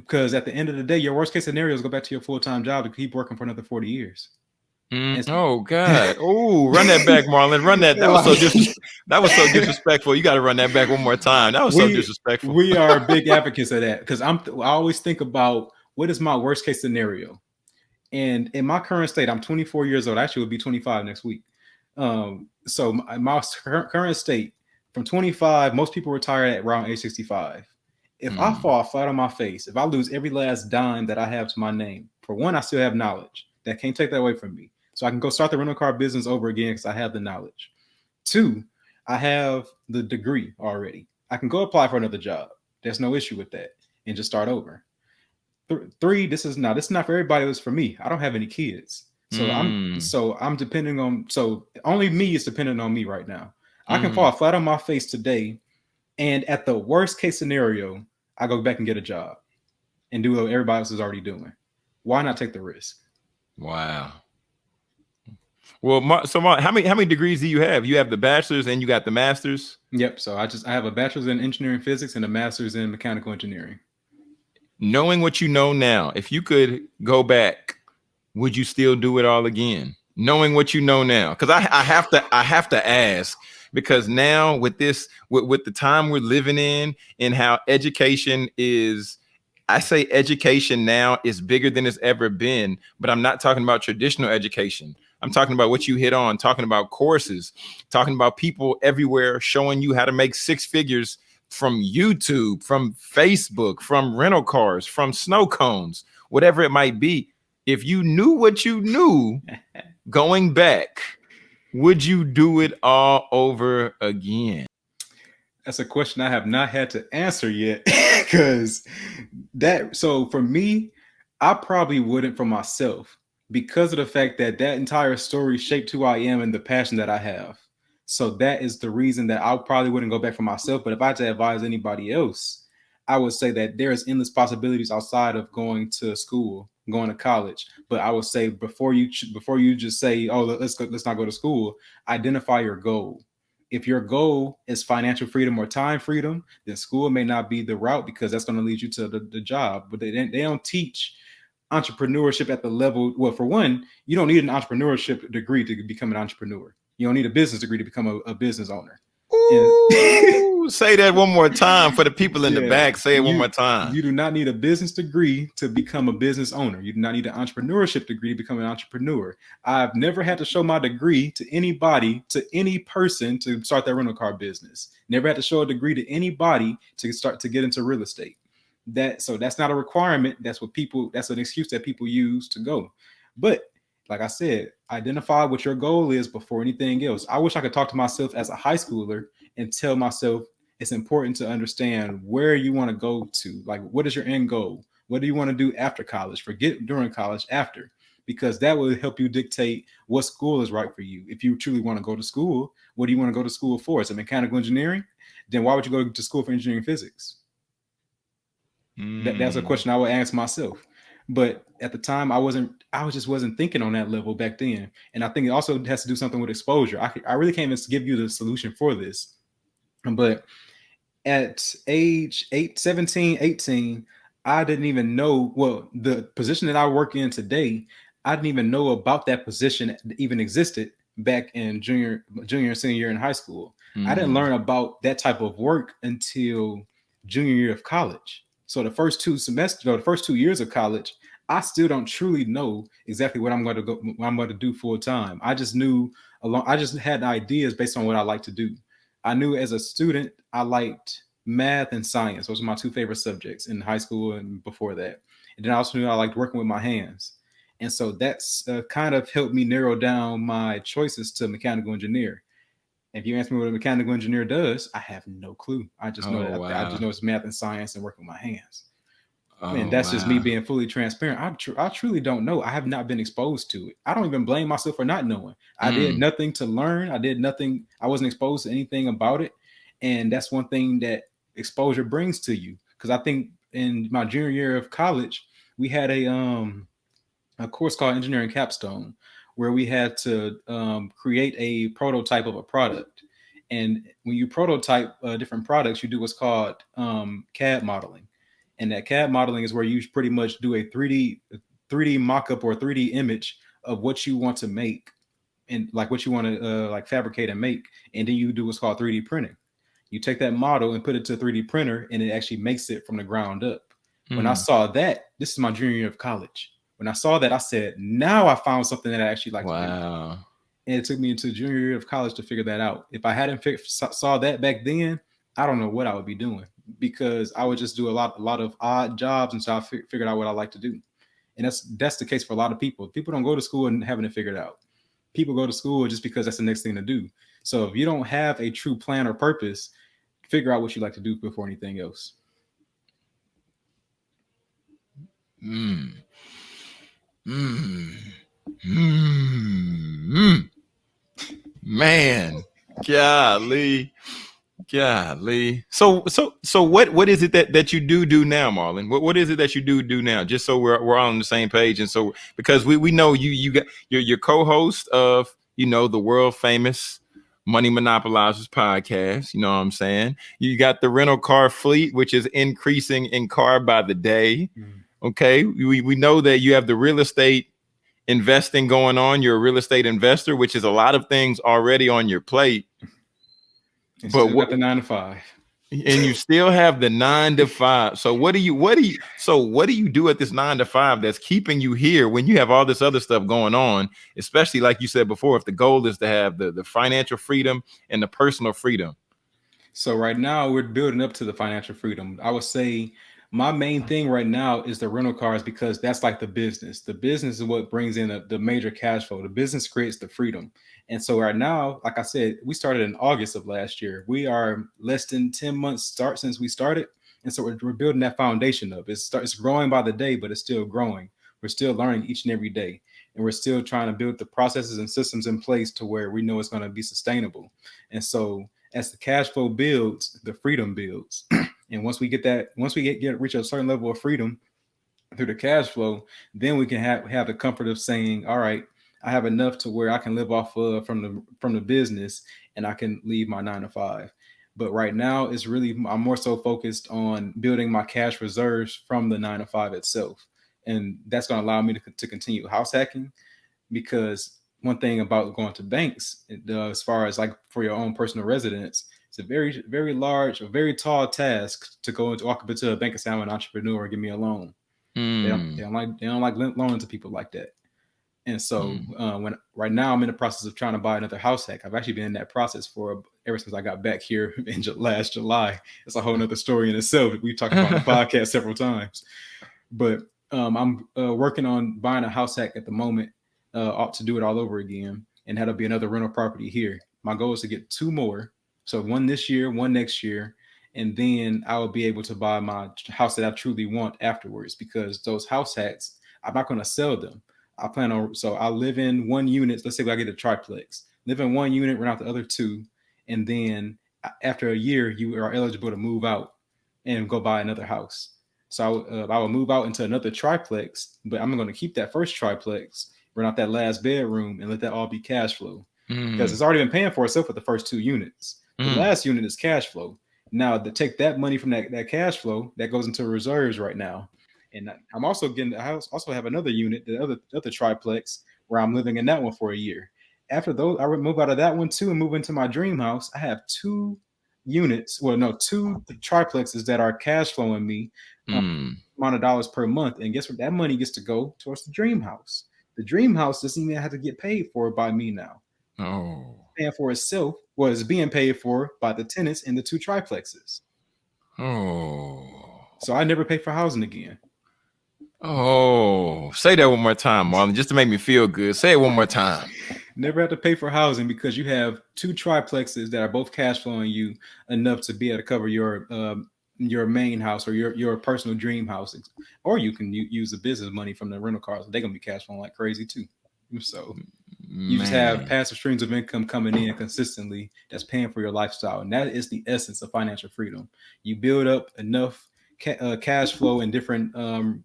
because at the end of the day, your worst case scenario is go back to your full time job to keep working for another 40 years. Mm, oh God! Oh, run that back, Marlon. Run that. That was so dis- That was so disrespectful. You got to run that back one more time. That was we, so disrespectful. we are big advocates of that because I'm. I always think about what is my worst case scenario, and in my current state, I'm 24 years old. Actually, will be 25 next week. Um, so my, my current state, from 25, most people retire at around age 65. If mm. I fall flat on my face, if I lose every last dime that I have to my name, for one, I still have knowledge that can't take that away from me. So I can go start the rental car business over again because I have the knowledge. Two, I have the degree already. I can go apply for another job. There's no issue with that and just start over. Th- three, this is not this is not for everybody. It was for me. I don't have any kids. So mm. I'm so I'm depending on so only me is dependent on me right now. I can mm. fall flat on my face today, and at the worst case scenario, I go back and get a job and do what everybody else is already doing. Why not take the risk? Wow. Well, so how many how many degrees do you have? You have the bachelor's and you got the master's. Yep. So I just I have a bachelor's in engineering physics and a master's in mechanical engineering. Knowing what you know now, if you could go back would you still do it all again? Knowing what you know now, because I, I have to I have to ask because now with this with, with the time we're living in and how education is I say education now is bigger than it's ever been, but I'm not talking about traditional education. I'm talking about what you hit on, talking about courses, talking about people everywhere showing you how to make six figures from YouTube, from Facebook, from rental cars, from snow cones, whatever it might be if you knew what you knew going back, would you do it all over again? That's a question I have not had to answer yet because that so for me, I probably wouldn't for myself because of the fact that that entire story shaped who I am and the passion that I have. So that is the reason that I probably wouldn't go back for myself. But if I had to advise anybody else, I would say that there's endless possibilities outside of going to school going to college. But I would say before you before you just say, "Oh, let's go, let's not go to school," identify your goal. If your goal is financial freedom or time freedom, then school may not be the route because that's going to lead you to the, the job. But they they don't teach entrepreneurship at the level. Well, for one, you don't need an entrepreneurship degree to become an entrepreneur. You don't need a business degree to become a, a business owner. say that one more time for the people in yeah, the back. Say it you, one more time. You do not need a business degree to become a business owner. You do not need an entrepreneurship degree to become an entrepreneur. I've never had to show my degree to anybody, to any person to start their rental car business. Never had to show a degree to anybody to start to get into real estate. That so that's not a requirement. That's what people. That's an excuse that people use to go. But like I said, identify what your goal is before anything else. I wish I could talk to myself as a high schooler and tell myself it's important to understand where you want to go to. Like, what is your end goal? What do you want to do after college? Forget during college, after, because that will help you dictate what school is right for you. If you truly want to go to school, what do you want to go to school for? Is it mechanical engineering? Then why would you go to school for engineering physics? Mm. That, that's a hmm. question I would ask myself. But at the time, I wasn't. I was just wasn't thinking on that level back then. And I think it also has to do something with exposure. I, I really can't even give you the solution for this. But at age 8, 17, 18, I didn't even know. Well, the position that I work in today, I didn't even know about that position even existed back in junior, junior and senior year in high school. Mm. I didn't mm. learn about that type of work until junior year of college. So the first two semesters, or the first two years of college, I still don't truly know exactly what I'm going to go, what I'm going to do full time. I just knew along, I just had ideas based on what I like to do. I knew as a student I liked math and science. Those were my two favorite subjects in high school and before that. And then I also knew I liked working with my hands. And so that's uh, kind of helped me narrow down my choices to mechanical engineer. If you ask me what a mechanical engineer does, I have no clue. I just know oh, wow. I, I, just know it's math and science and working with my hands. Oh, and that's wow. just me being fully transparent. I, tr- I truly don't know. I have not been exposed to it. I don't even blame myself for not knowing. I mm. did nothing to learn. I did nothing. I wasn't exposed to anything about it. And that's one thing that exposure brings to you. Because I think in my junior year of college, we had a um a course called Engineering Capstone, where we had to um, create a prototype of a product. And when you prototype uh, different products, you do what's called um, CAD modeling. And that CAD modeling is where you pretty much do a 3D 3D mock-up or 3D image of what you want to make and like what you want to uh, like fabricate and make, and then you do what's called 3D printing. You take that model and put it to a 3D printer, and it actually makes it from the ground up. Mm. When I hmm. saw that, this is my junior year of college. When I saw that, I said, "Now I found something that I actually like." Wow. And it took me into junior year of college to figure that out. If I hadn't saw that back then, I don't know what I would be doing because I would just do a lot, a lot of odd jobs and so I figured out what I like to do. And that's that's the case for a lot of people. People don't go to school and having it figured out people go to school just because that's the next thing to do. So if you don't have a true plan or purpose, figure out what you like to do before anything else. Mm. Mm. Mm. Man, golly. Golly. So so so what what is it that that you do do now, Marlon? What what is it that you do do now? Just so we're we're all on the same page, and so because we we know you you got you're your co-host of you know the world famous Money Monopolizers podcast. You know what I'm saying? You got the rental car fleet, which is increasing in car by the day. Mm. Okay, we we know that you have the real estate investing going on. You're a real estate investor, which is a lot of things already on your plate but what the nine to five? And you still have the nine to five. So what do you what do you so what do you do at this nine to five that's keeping you here when you have all this other stuff going on? Especially like you said before, if the goal is to have the, the financial freedom and the personal freedom. So right now we're building up to the financial freedom. I would say my main thing right now is the rental cars because that's like the business. The business is what brings in the, the major cash flow. The business creates the freedom. And so right now, like I said, we started in August of last year. We are less than 10 months start since we started. And so we're, we're building that foundation up. It's, start, it's growing by the day, but it's still growing. We're still learning each and every day. And we're still trying to build the processes and systems in place to where we know it's going to be sustainable. And so as the cash flow builds, the freedom builds. and once we get that, once we get, get reach a certain level of freedom through the cash flow, then we can have, have the comfort of saying, all right, I have enough to where I can live off of from the from the business and I can leave my nine to five. But right now, it's really I'm more so focused on building my cash reserves from the nine to five itself, and that's going to allow me to, to continue house hacking. Because one thing about going to banks, uh, as far as like for your own personal residence, it's a very very large, a very tall task to go into walk up into a bank and say I'm an entrepreneur and give me a loan. Mm. They, don't, hmm. they don't like they don't like loaning to people like that. And so mm. uh, when right now I'm in the process of trying to buy another house hack. I've actually been in that process for ever since I got back here in last July. It's a whole nother story in itself. We've talked about the podcast several times, but um, I'm uh, working on buying a house hack at the moment uh, ought to do it all over again. And that'll be another rental property here. My goal is to get two more. So one this year, one next year. And then I will be able to buy my house that I truly want afterwards because those house hacks, I'm not going to sell them. I plan on so I live in one unit. Let's say I get a triplex, live in one unit, rent out the other two, and then after a year, you are eligible to move out and go buy another house. So uh, I will move out into another triplex, but I'm going to keep that first triplex, rent out that last bedroom, and let that all be cash flow mm. because it's already been paying for itself with the first two units. Mm. The last unit is cash flow. Now to take that money from that, that cash flow that goes into reserves right now and I'm also getting I also have another unit, the other other triplex where I'm living in that one for a year. After those, I would move out of that one too and move into my dream house. I have two units, well, no, two triplexes that are cash flowing me mm. amount of dollars per month. And guess what? That money gets to go towards the dream house. The dream house doesn't even have to get paid for by me now. Oh, paying for itself was being paid for by the tenants in the two triplexes. Oh, so I never pay for housing again. Oh, say that one more time, Marlon, just to make me feel good. Say it one more time. Never have to pay for housing because you have two triplexes that are both cash flowing you enough to be able to cover your um, your main house or your your personal dream house, or you can use the business money from the rental cars. They're gonna be cash flowing like crazy too. So you just have passive streams of income coming in consistently that's paying for your lifestyle, and that is the essence of financial freedom. You build up enough ca- uh, cash flow in different um,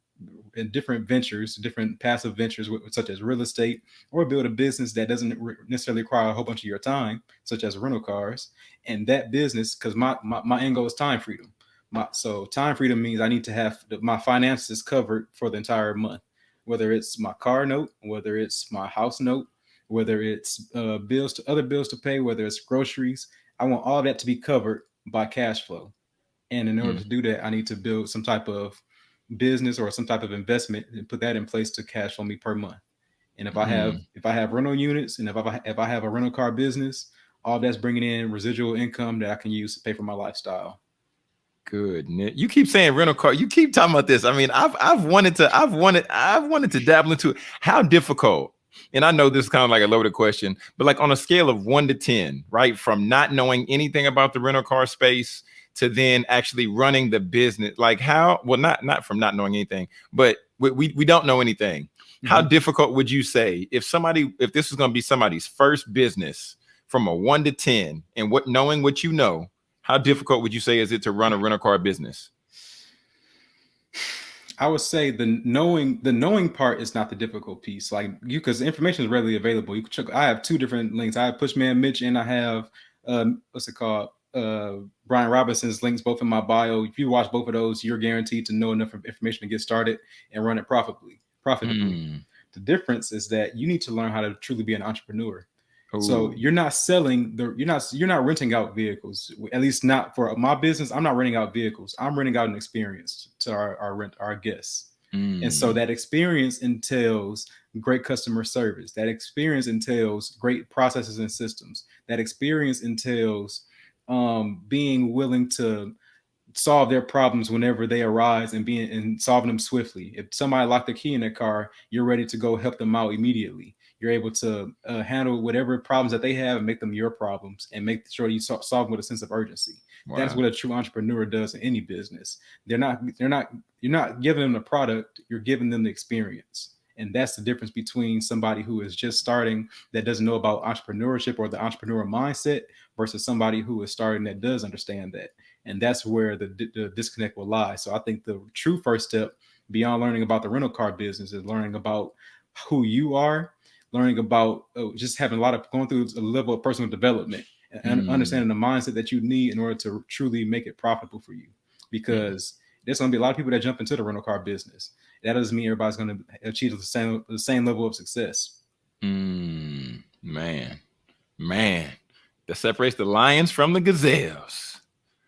in different ventures, different passive ventures, such as real estate, or build a business that doesn't necessarily require a whole bunch of your time, such as rental cars. And that business, because my, my, my end goal is time freedom. My, so time freedom means I need to have the, my finances covered for the entire month. whether it's my car note, whether it's my house note, whether it's uh, bills to other bills to pay, whether it's groceries. I want all that to be covered by cash flow. And in order mm. to do that, I need to build some type of business or some type of investment and put that in place to cash flow me per month. And if I have mm. if I have rental units and if I if I have a rental car business, all that's bringing in residual income that I can use to pay for my lifestyle. Good. You keep saying rental car. You keep talking about this. I mean, I've I've wanted to I've wanted I've wanted to dabble into it. How difficult? And I know this is kind of like a loaded question, but like on a scale of one to ten, right? From not knowing anything about the rental car space to then actually running the business, like how? Well, not not from not knowing anything, but we we, we don't know anything. Mm-hmm. How difficult would you say if somebody if this was going to be somebody's first business from a one to ten, and what knowing what you know? How difficult would you say is it to run a rental car business? I would say the knowing the knowing part is not the difficult piece. Like you, because information is readily available. You can check. I have two different links. I have Pushman Mitch and I have um, what's it called? Uh, Brian Robinson's links both in my bio. If you watch both of those, you're guaranteed to know enough information to get started and run it profitably. Profitably. Mm. The difference is that you need to learn how to truly be an entrepreneur. Ooh. So you're not selling the you're not you're not renting out vehicles. At least not for my business. I'm not renting out vehicles. I'm renting out an experience to our our rent our guests. Mm. And so mm. that experience entails great customer service. That experience entails great processes and systems. That experience entails um, being willing to solve their problems whenever they arise and being and solving them swiftly. If somebody locked the key in their car, you're ready to go help them out immediately you're able to uh, handle whatever problems that they have and make them your problems and make sure you solve them with a sense of urgency. Wow. That's what a true entrepreneur does in any business. They're not, they're not, you're not giving them the product, you're giving them the experience. And that's the difference between somebody who is just starting that doesn't know about entrepreneurship or the entrepreneur mindset versus somebody who is starting that does understand that. And that's where the, the disconnect will lie. So I think the true first step beyond learning about the rental car business is learning about who you are learning about uh, just having a lot of going through a level of personal development and mm. understanding the mindset that you need in order to truly make it profitable for you. Because there's going to be a lot of people that jump into the rental car business. That doesn't mean everybody's going to achieve the same the same level of success. Mm, man, man, that separates the lions from the gazelles.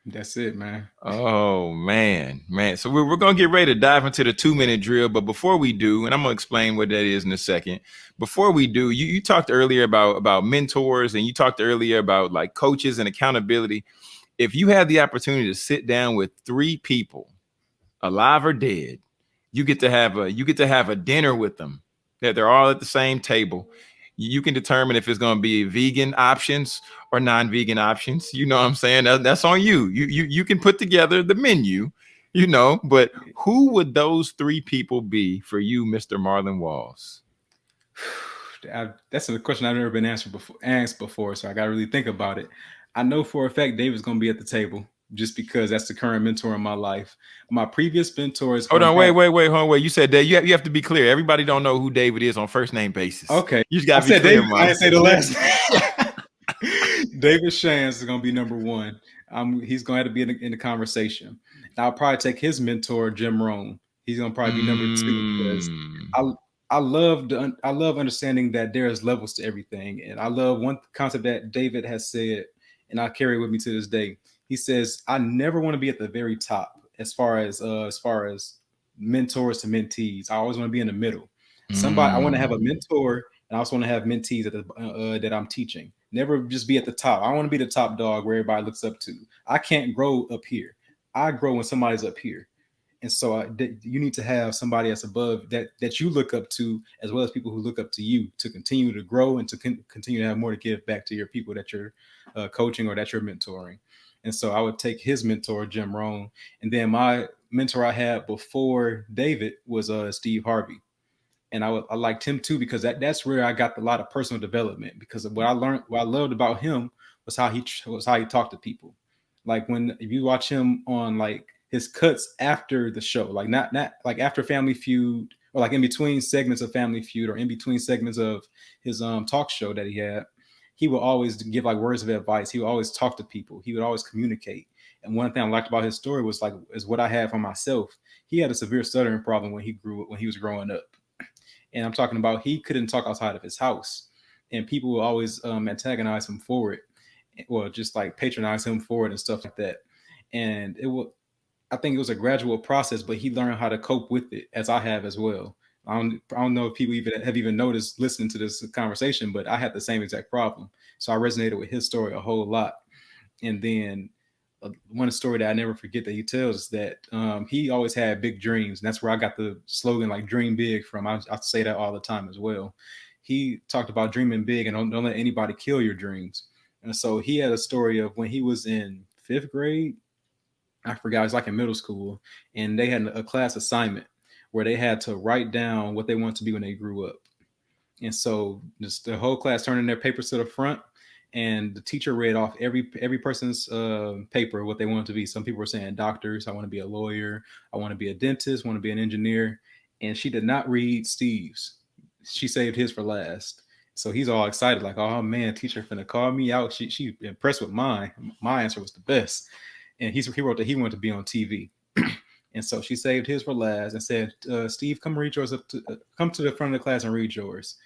That's it, man. Oh man, man. So we're, we're gonna get ready to dive into the two minute drill, but before we do, and I'm gonna explain what that is in a second. Before we do, you, you talked earlier about about mentors, and you talked earlier about like coaches and accountability. If you had the opportunity to sit down with three people, alive or dead, you get to have a you get to have a dinner with them. That they're all at the same table, you can determine if it's going to be vegan options or non-vegan options. You know what I'm saying? That, that's on you. You you you can put together the menu, you know, but who would those three people be for you, Mr. Marlon Walls? I, that's a question I've never been answered before asked before, so I gotta really think about it. I know for a fact David's gonna be at the table just because that's the current mentor in my life. My previous mentors. Hold on, wait, wait, wait, hold on, wait. You said that you have, you have to be clear. Everybody don't know who David is on first name basis. Okay, you just got to be clear. David, I didn't say the last. David Shands is going to be number one. Um, he's going to have to be in the, in the conversation. I'll probably take his mentor, Jim Rohn. He's going to probably be number two because hmm. I I love I love understanding that there's levels to everything, and I love one concept that David has said, and I carry with me to this day he says, I never want to be at the very top as far as uh, as far as mentors to mentees. I always want to be in the middle. Somebody mm. I want to have a mm. mentor and I also want to have mentees that uh, uh, that I'm teaching. Never just be at the top. I want to be the top dog where everybody looks up to. I can't grow up here. I grow when somebody's up here. And so I, you need to have somebody that's above that that you look up to, as well as people who look up to you to continue to grow and to con- continue to have more to give back to your people that you're uh, coaching or that you're mentoring. And so I would take his mentor, Jim Rohn. And then my mentor I had before David was uh, Steve Harvey. And I, I liked him too because that, that's where I got a lot of personal development because what I learned, what I loved about him was how he was how he talked to people. Like when if you watch him on like his cuts after the show, like not not like after Family Feud or like in between segments of Family Feud or in between segments of his um talk show that he had, he would always give like words of advice. He would always talk to people. He would always communicate. And one thing I liked about his story was like is what I had for myself. He had a severe stuttering problem when he grew when he was growing up. And I'm talking about he couldn't talk outside of his house, and people will always um, antagonize him for it, well, just like patronize him for it and stuff like that. And it will, I think it was a gradual process, but he learned how to cope with it, as I have as well. I don't, I don't know if people even have even noticed listening to this conversation, but I had the same exact problem. So I resonated with his story a whole lot. And then uh, one story that I never forget that he tells is that um, he always had big dreams. And that's where I got the slogan like dream big from. I, I say that all the time as well. He talked about dreaming big and don't, don't let anybody kill your dreams. And so he had a story of when he was in fifth grade, I forgot, it was like in middle school, and they had a class assignment where they had to write down what they wanted to be when they grew up. And so just the whole class turning their papers to the front and the teacher read off every every person's uh, paper what they wanted to be. Some people were saying doctors, I want to be a lawyer, I want to be a dentist, want to be an engineer, and she did not read Steve's. She saved his for last. So he's all excited, like, oh man, teacher finna call me out. She she impressed with mine. My answer was the best, and he's he wrote that he wanted to be on TV. and so she saved his for last and said, uh, "Steve, come read yours up to uh, come to the front of the class and read yours."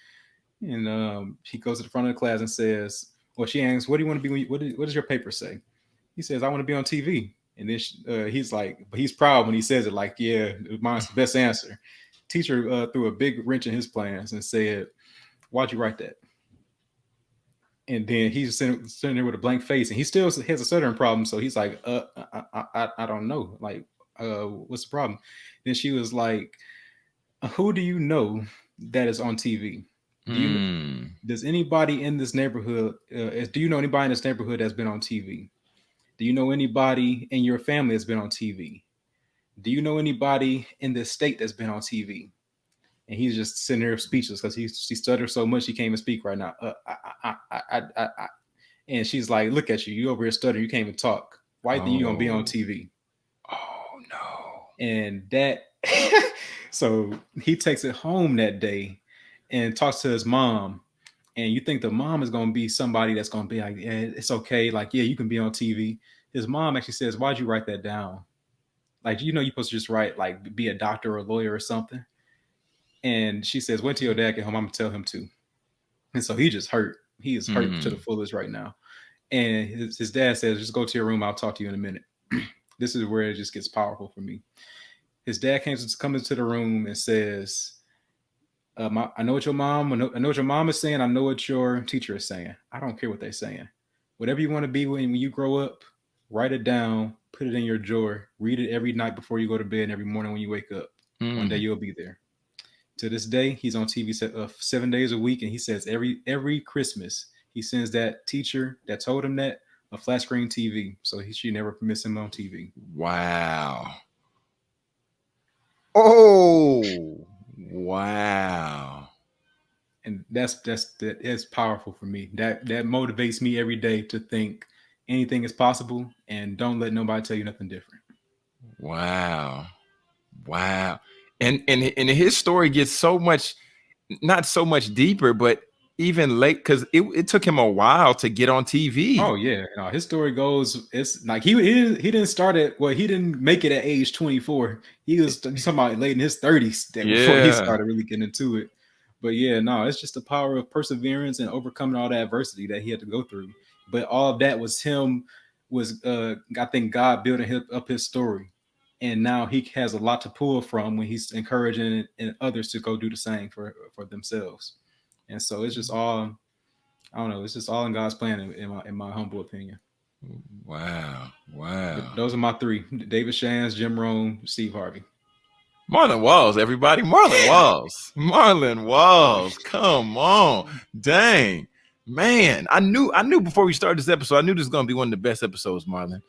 And um, he goes to the front of the class and says, well, she asks, "What do you want to be? You, what, is, what does your paper say?" He says, "I want to be on TV." And then she, uh, he's like, but he's proud when he says it. Like, yeah, mine's the best answer. Teacher uh, threw a big wrench in his plans and said, "Why'd you write that?" And then he's sitting, sitting there with a blank face, and he still has a stuttering problem. So he's like, "Uh, I, I, I don't know. Like, uh, what's the problem?" Then she was like, "Who do you know that is on TV?" Do you, mm. Does anybody in this neighborhood? Uh, do you know anybody in this neighborhood that's been on TV? Do you know anybody in your family that's been on TV? Do you know anybody in this state that's been on TV? And he's just sitting there speechless because he he stuttered so much he can't even speak right now. Uh, I, I, I, I, I, and she's like, "Look at you! You over here stuttering. You can't even talk. Why oh. think you gonna be on TV?" And that, so he takes it home that day and talks to his mom, and you think the mom is going to be somebody that's going to be like, yeah, it's okay. Like, yeah, you can be on TV. His mom actually says, why'd you write that down? Like, you know, you're supposed to just write, like, be a doctor or a lawyer or something. And she says, wait till your dad get home. I'm going to tell him to. And so he just hurt. He is hurt mm-hmm. to the mm. fullest right now. And his, his dad says, just go to your room. I'll talk to you in a minute. this is where it just gets powerful for me. His dad comes, comes into the room and says, uh, my, I know what your mom, I know, I know, what your mom is saying. I know what your teacher is saying. I don't care what they're saying. Whatever you want to be when, when you grow up, write it down, put it in your drawer, read it every night before you go to bed, and every morning when you wake up. Mm. One day mm. you'll be there. To this day, he's on TV uh, seven days a week, and he says every every Christmas he sends that teacher that told him that a flat screen TV, so he should never miss him on TV. Wow. Oh. Wow. And that's that's that is powerful for me. That that motivates me every day to think anything is possible and don't let nobody tell you nothing different. Wow. Wow. And and and his story gets so much not so much deeper, but even late because it, it took him a while to get on TV. Oh yeah, no, his story goes. It's like he he he didn't start at well, he didn't make it at age 24. He was about late in his 30s yeah. before he started really getting into it. But yeah, no, it's just the power of perseverance and overcoming all the adversity that he had to go through. But all of that was him was uh I think God building up his story. And now he has a lot to pull from when he's encouraging and others to go do the same for for themselves. And so it's just all, I don't know, it's just all in God's plan, in, in my in my humble opinion. Wow, wow. Those are my three: David Shands, Jim Rohn, Steve Harvey. Marlon Walls, everybody. Marlon Walls. Marlon Walls. Come on. Dang. Man, I knew I knew before we started this episode, I knew this was gonna be one of the best episodes, Marlon.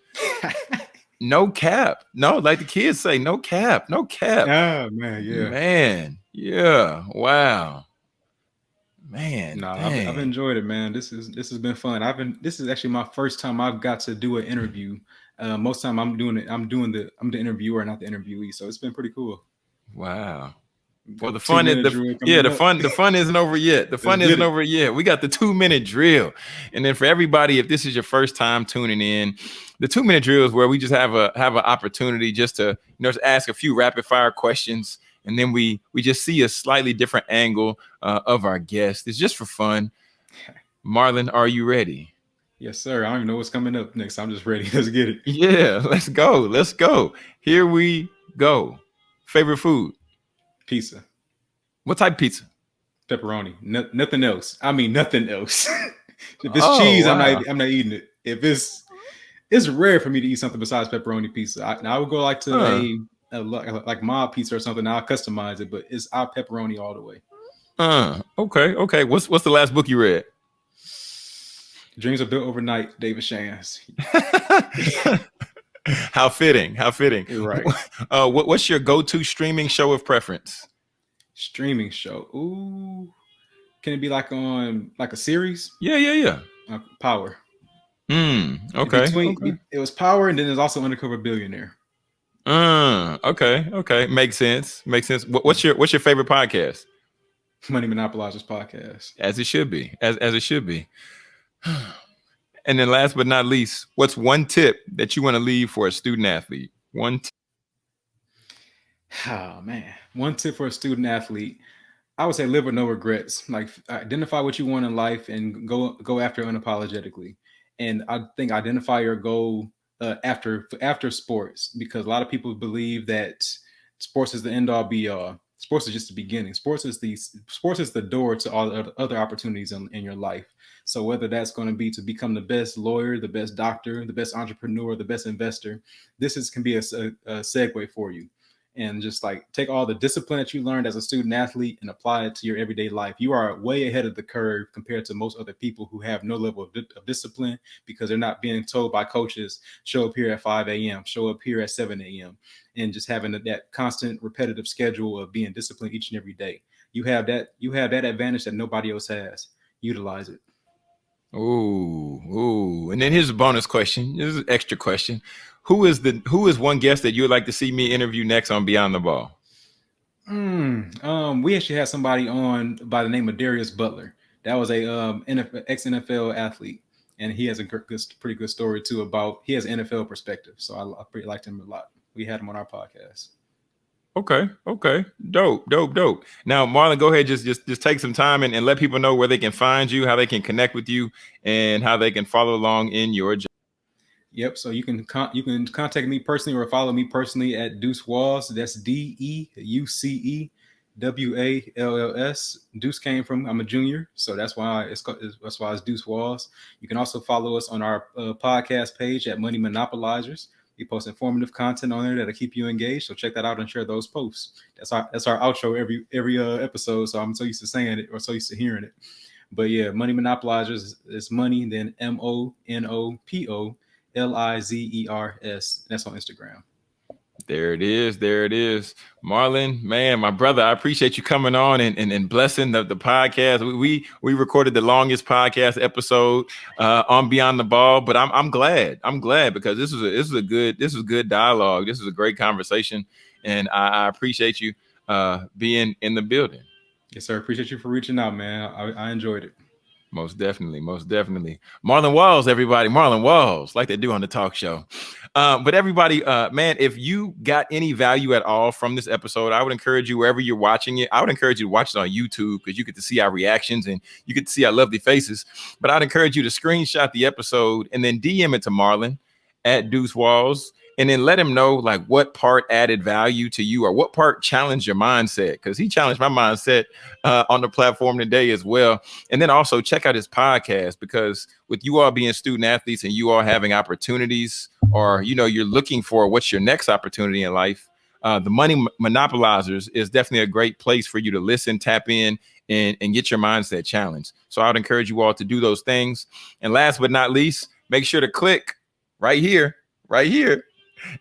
no cap. No, like the kids say, no cap, no cap. Yeah, man, yeah. Man, yeah. Wow man. No, I've, I've, enjoyed it, man. This is this has been fun. I've been this is actually my first time I've got to do an interview. Uh, most time I'm doing it. I'm doing the I'm the interviewer, not the interviewee. So it's been pretty cool. Wow. Well, the fun is the, yeah, the fun the fun isn't over yet. The fun isn't over yet. We got the two minute drill, and then for everybody, if this is your first time tuning in, the two minute drill is where we just have a have an opportunity just to you know just ask a few rapid fire questions and then we we just see a slightly different angle uh, of our guest. It's just for fun. Marlon, are you ready? Yes, sir. I don't even know what's coming up next. I'm just ready. Let's get it. Yeah, let's go. Let's go. Here we go. Favorite food? Pizza. What type of pizza? Pepperoni. No, nothing else. I mean, nothing else. if it's Oh, cheese, I'm not. I'm not eating it. If it's, it's rare for me to eat something besides pepperoni pizza. I, I would go like to Huh. a, like, like MOD pizza or something. I'll customize it, but it's our pepperoni all the way. Uh, okay, okay. What's what's the last book you read? Dreams are built overnight. David Shands. how fitting, how fitting. You're right. Uh, what, what's your go-to streaming show of preference? Streaming show. Ooh, can it be like on like a series? Yeah, yeah, yeah. Uh, Power. Hmm. Okay. Between, okay. It was Power, and then there's also Undercover Billionaire. Uh, okay. Okay. Makes sense. Makes sense. What, what's your What's your favorite podcast? Money Monopolizers podcast. As it should be. As as it should be. And then, last but not least, what's one tip that you want to leave for a student athlete? One. T- Oh man, one tip for a student athlete, I would say live with no regrets. Like identify what you want in life and go go after it unapologetically. And I think identify your goal uh, after after sports because a lot of people believe that sports is the end all be all. Sports is just the beginning. Sports is the sports is the door to all the other opportunities in, in your life. So whether that's going to be to become the best lawyer, the best doctor, the best entrepreneur, the best investor, this is can be a, a, a segue for you and just like take all the discipline that you learned as a student athlete and apply it to your everyday life. You are way ahead of the curve compared to most other people who have no level of, di- of discipline because they're not being told by coaches, show up here at 5 a.m., show up here at 7 a.m., and just having that constant repetitive schedule of being disciplined each and every day. You have that, you have that advantage that nobody else has. Utilize it. Ooh, ooh. And then here's a bonus question. This is an extra question. Who is the who is one guest that you would like to see me interview next on Beyond the Ball? Mm, um, we actually had somebody on by the name of Darius Butler. That was a um, NFL, ex NFL athlete, and he has a good, pretty good story too about he has NFL perspective. So I, I pretty liked him a lot. We had him on our podcast. Okay, okay. Dope, dope, dope. Now, Marlon, go ahead, just just just take some time and, and let people know where they can find you, how they can connect with you, and how they can follow along in your journey. Yep. So you can you can contact me personally or follow me personally at Deuce Walls. That's D E U C E W A L L S. Deuce came from I'm a junior, so that's why it's that's why it's Deuce Walls. You can also follow us on our uh, podcast page at Money Monopolizers. We post informative content on there that'll keep you engaged. So check that out and share those posts. That's our that's our outro every every uh, episode. So I'm so used to saying it or so used to hearing it. But yeah, Money Monopolizers is, money, then M O N O P O L I Z E R S. That's on Instagram. There it is. There it is. Marlon, man, my brother, I appreciate you coming on and, and, and blessing the, the podcast. We, we we recorded the longest podcast episode uh, on Beyond the Ball, but I'm I'm glad. I'm glad because this is a this is a good this is good dialogue. This is a great conversation, and I, I appreciate you uh, being in the building. Yes, sir. Appreciate you for reaching out, man. I, I enjoyed it. Most definitely, most definitely. Marlon Walls, everybody. Marlon Walls, like they do on the talk show. Uh, but everybody, uh, man, if you got any value at all from this episode, I would encourage you wherever you're watching it. I would encourage you to watch it on YouTube because you get to see our reactions and you get to see our lovely faces. But I'd encourage you to screenshot the episode and then DM it to Marlon at Deuce Walls and then let him know like what part added value to you or what part challenged your mindset because he challenged my mindset uh, on the platform today as well. And then also check out his podcast because with you all being student athletes and you all having opportunities or you know you're looking for what's your next opportunity in life, uh, the Money Monopolizers is definitely a great place for you to listen, tap in, and, and get your mindset challenged. So I would encourage you all to do those things. And last but not least, make sure to click right here, right here,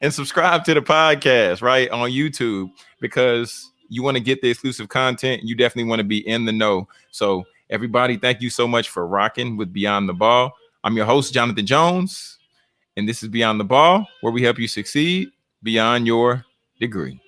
and subscribe to the podcast right on YouTube because you want to get the exclusive content. You definitely want to be in the know. So, everybody, thank you so much for rocking with Beyond the Ball. I'm your host, Jonathan Jones, and this is Beyond the Ball, where we help you succeed beyond your degree.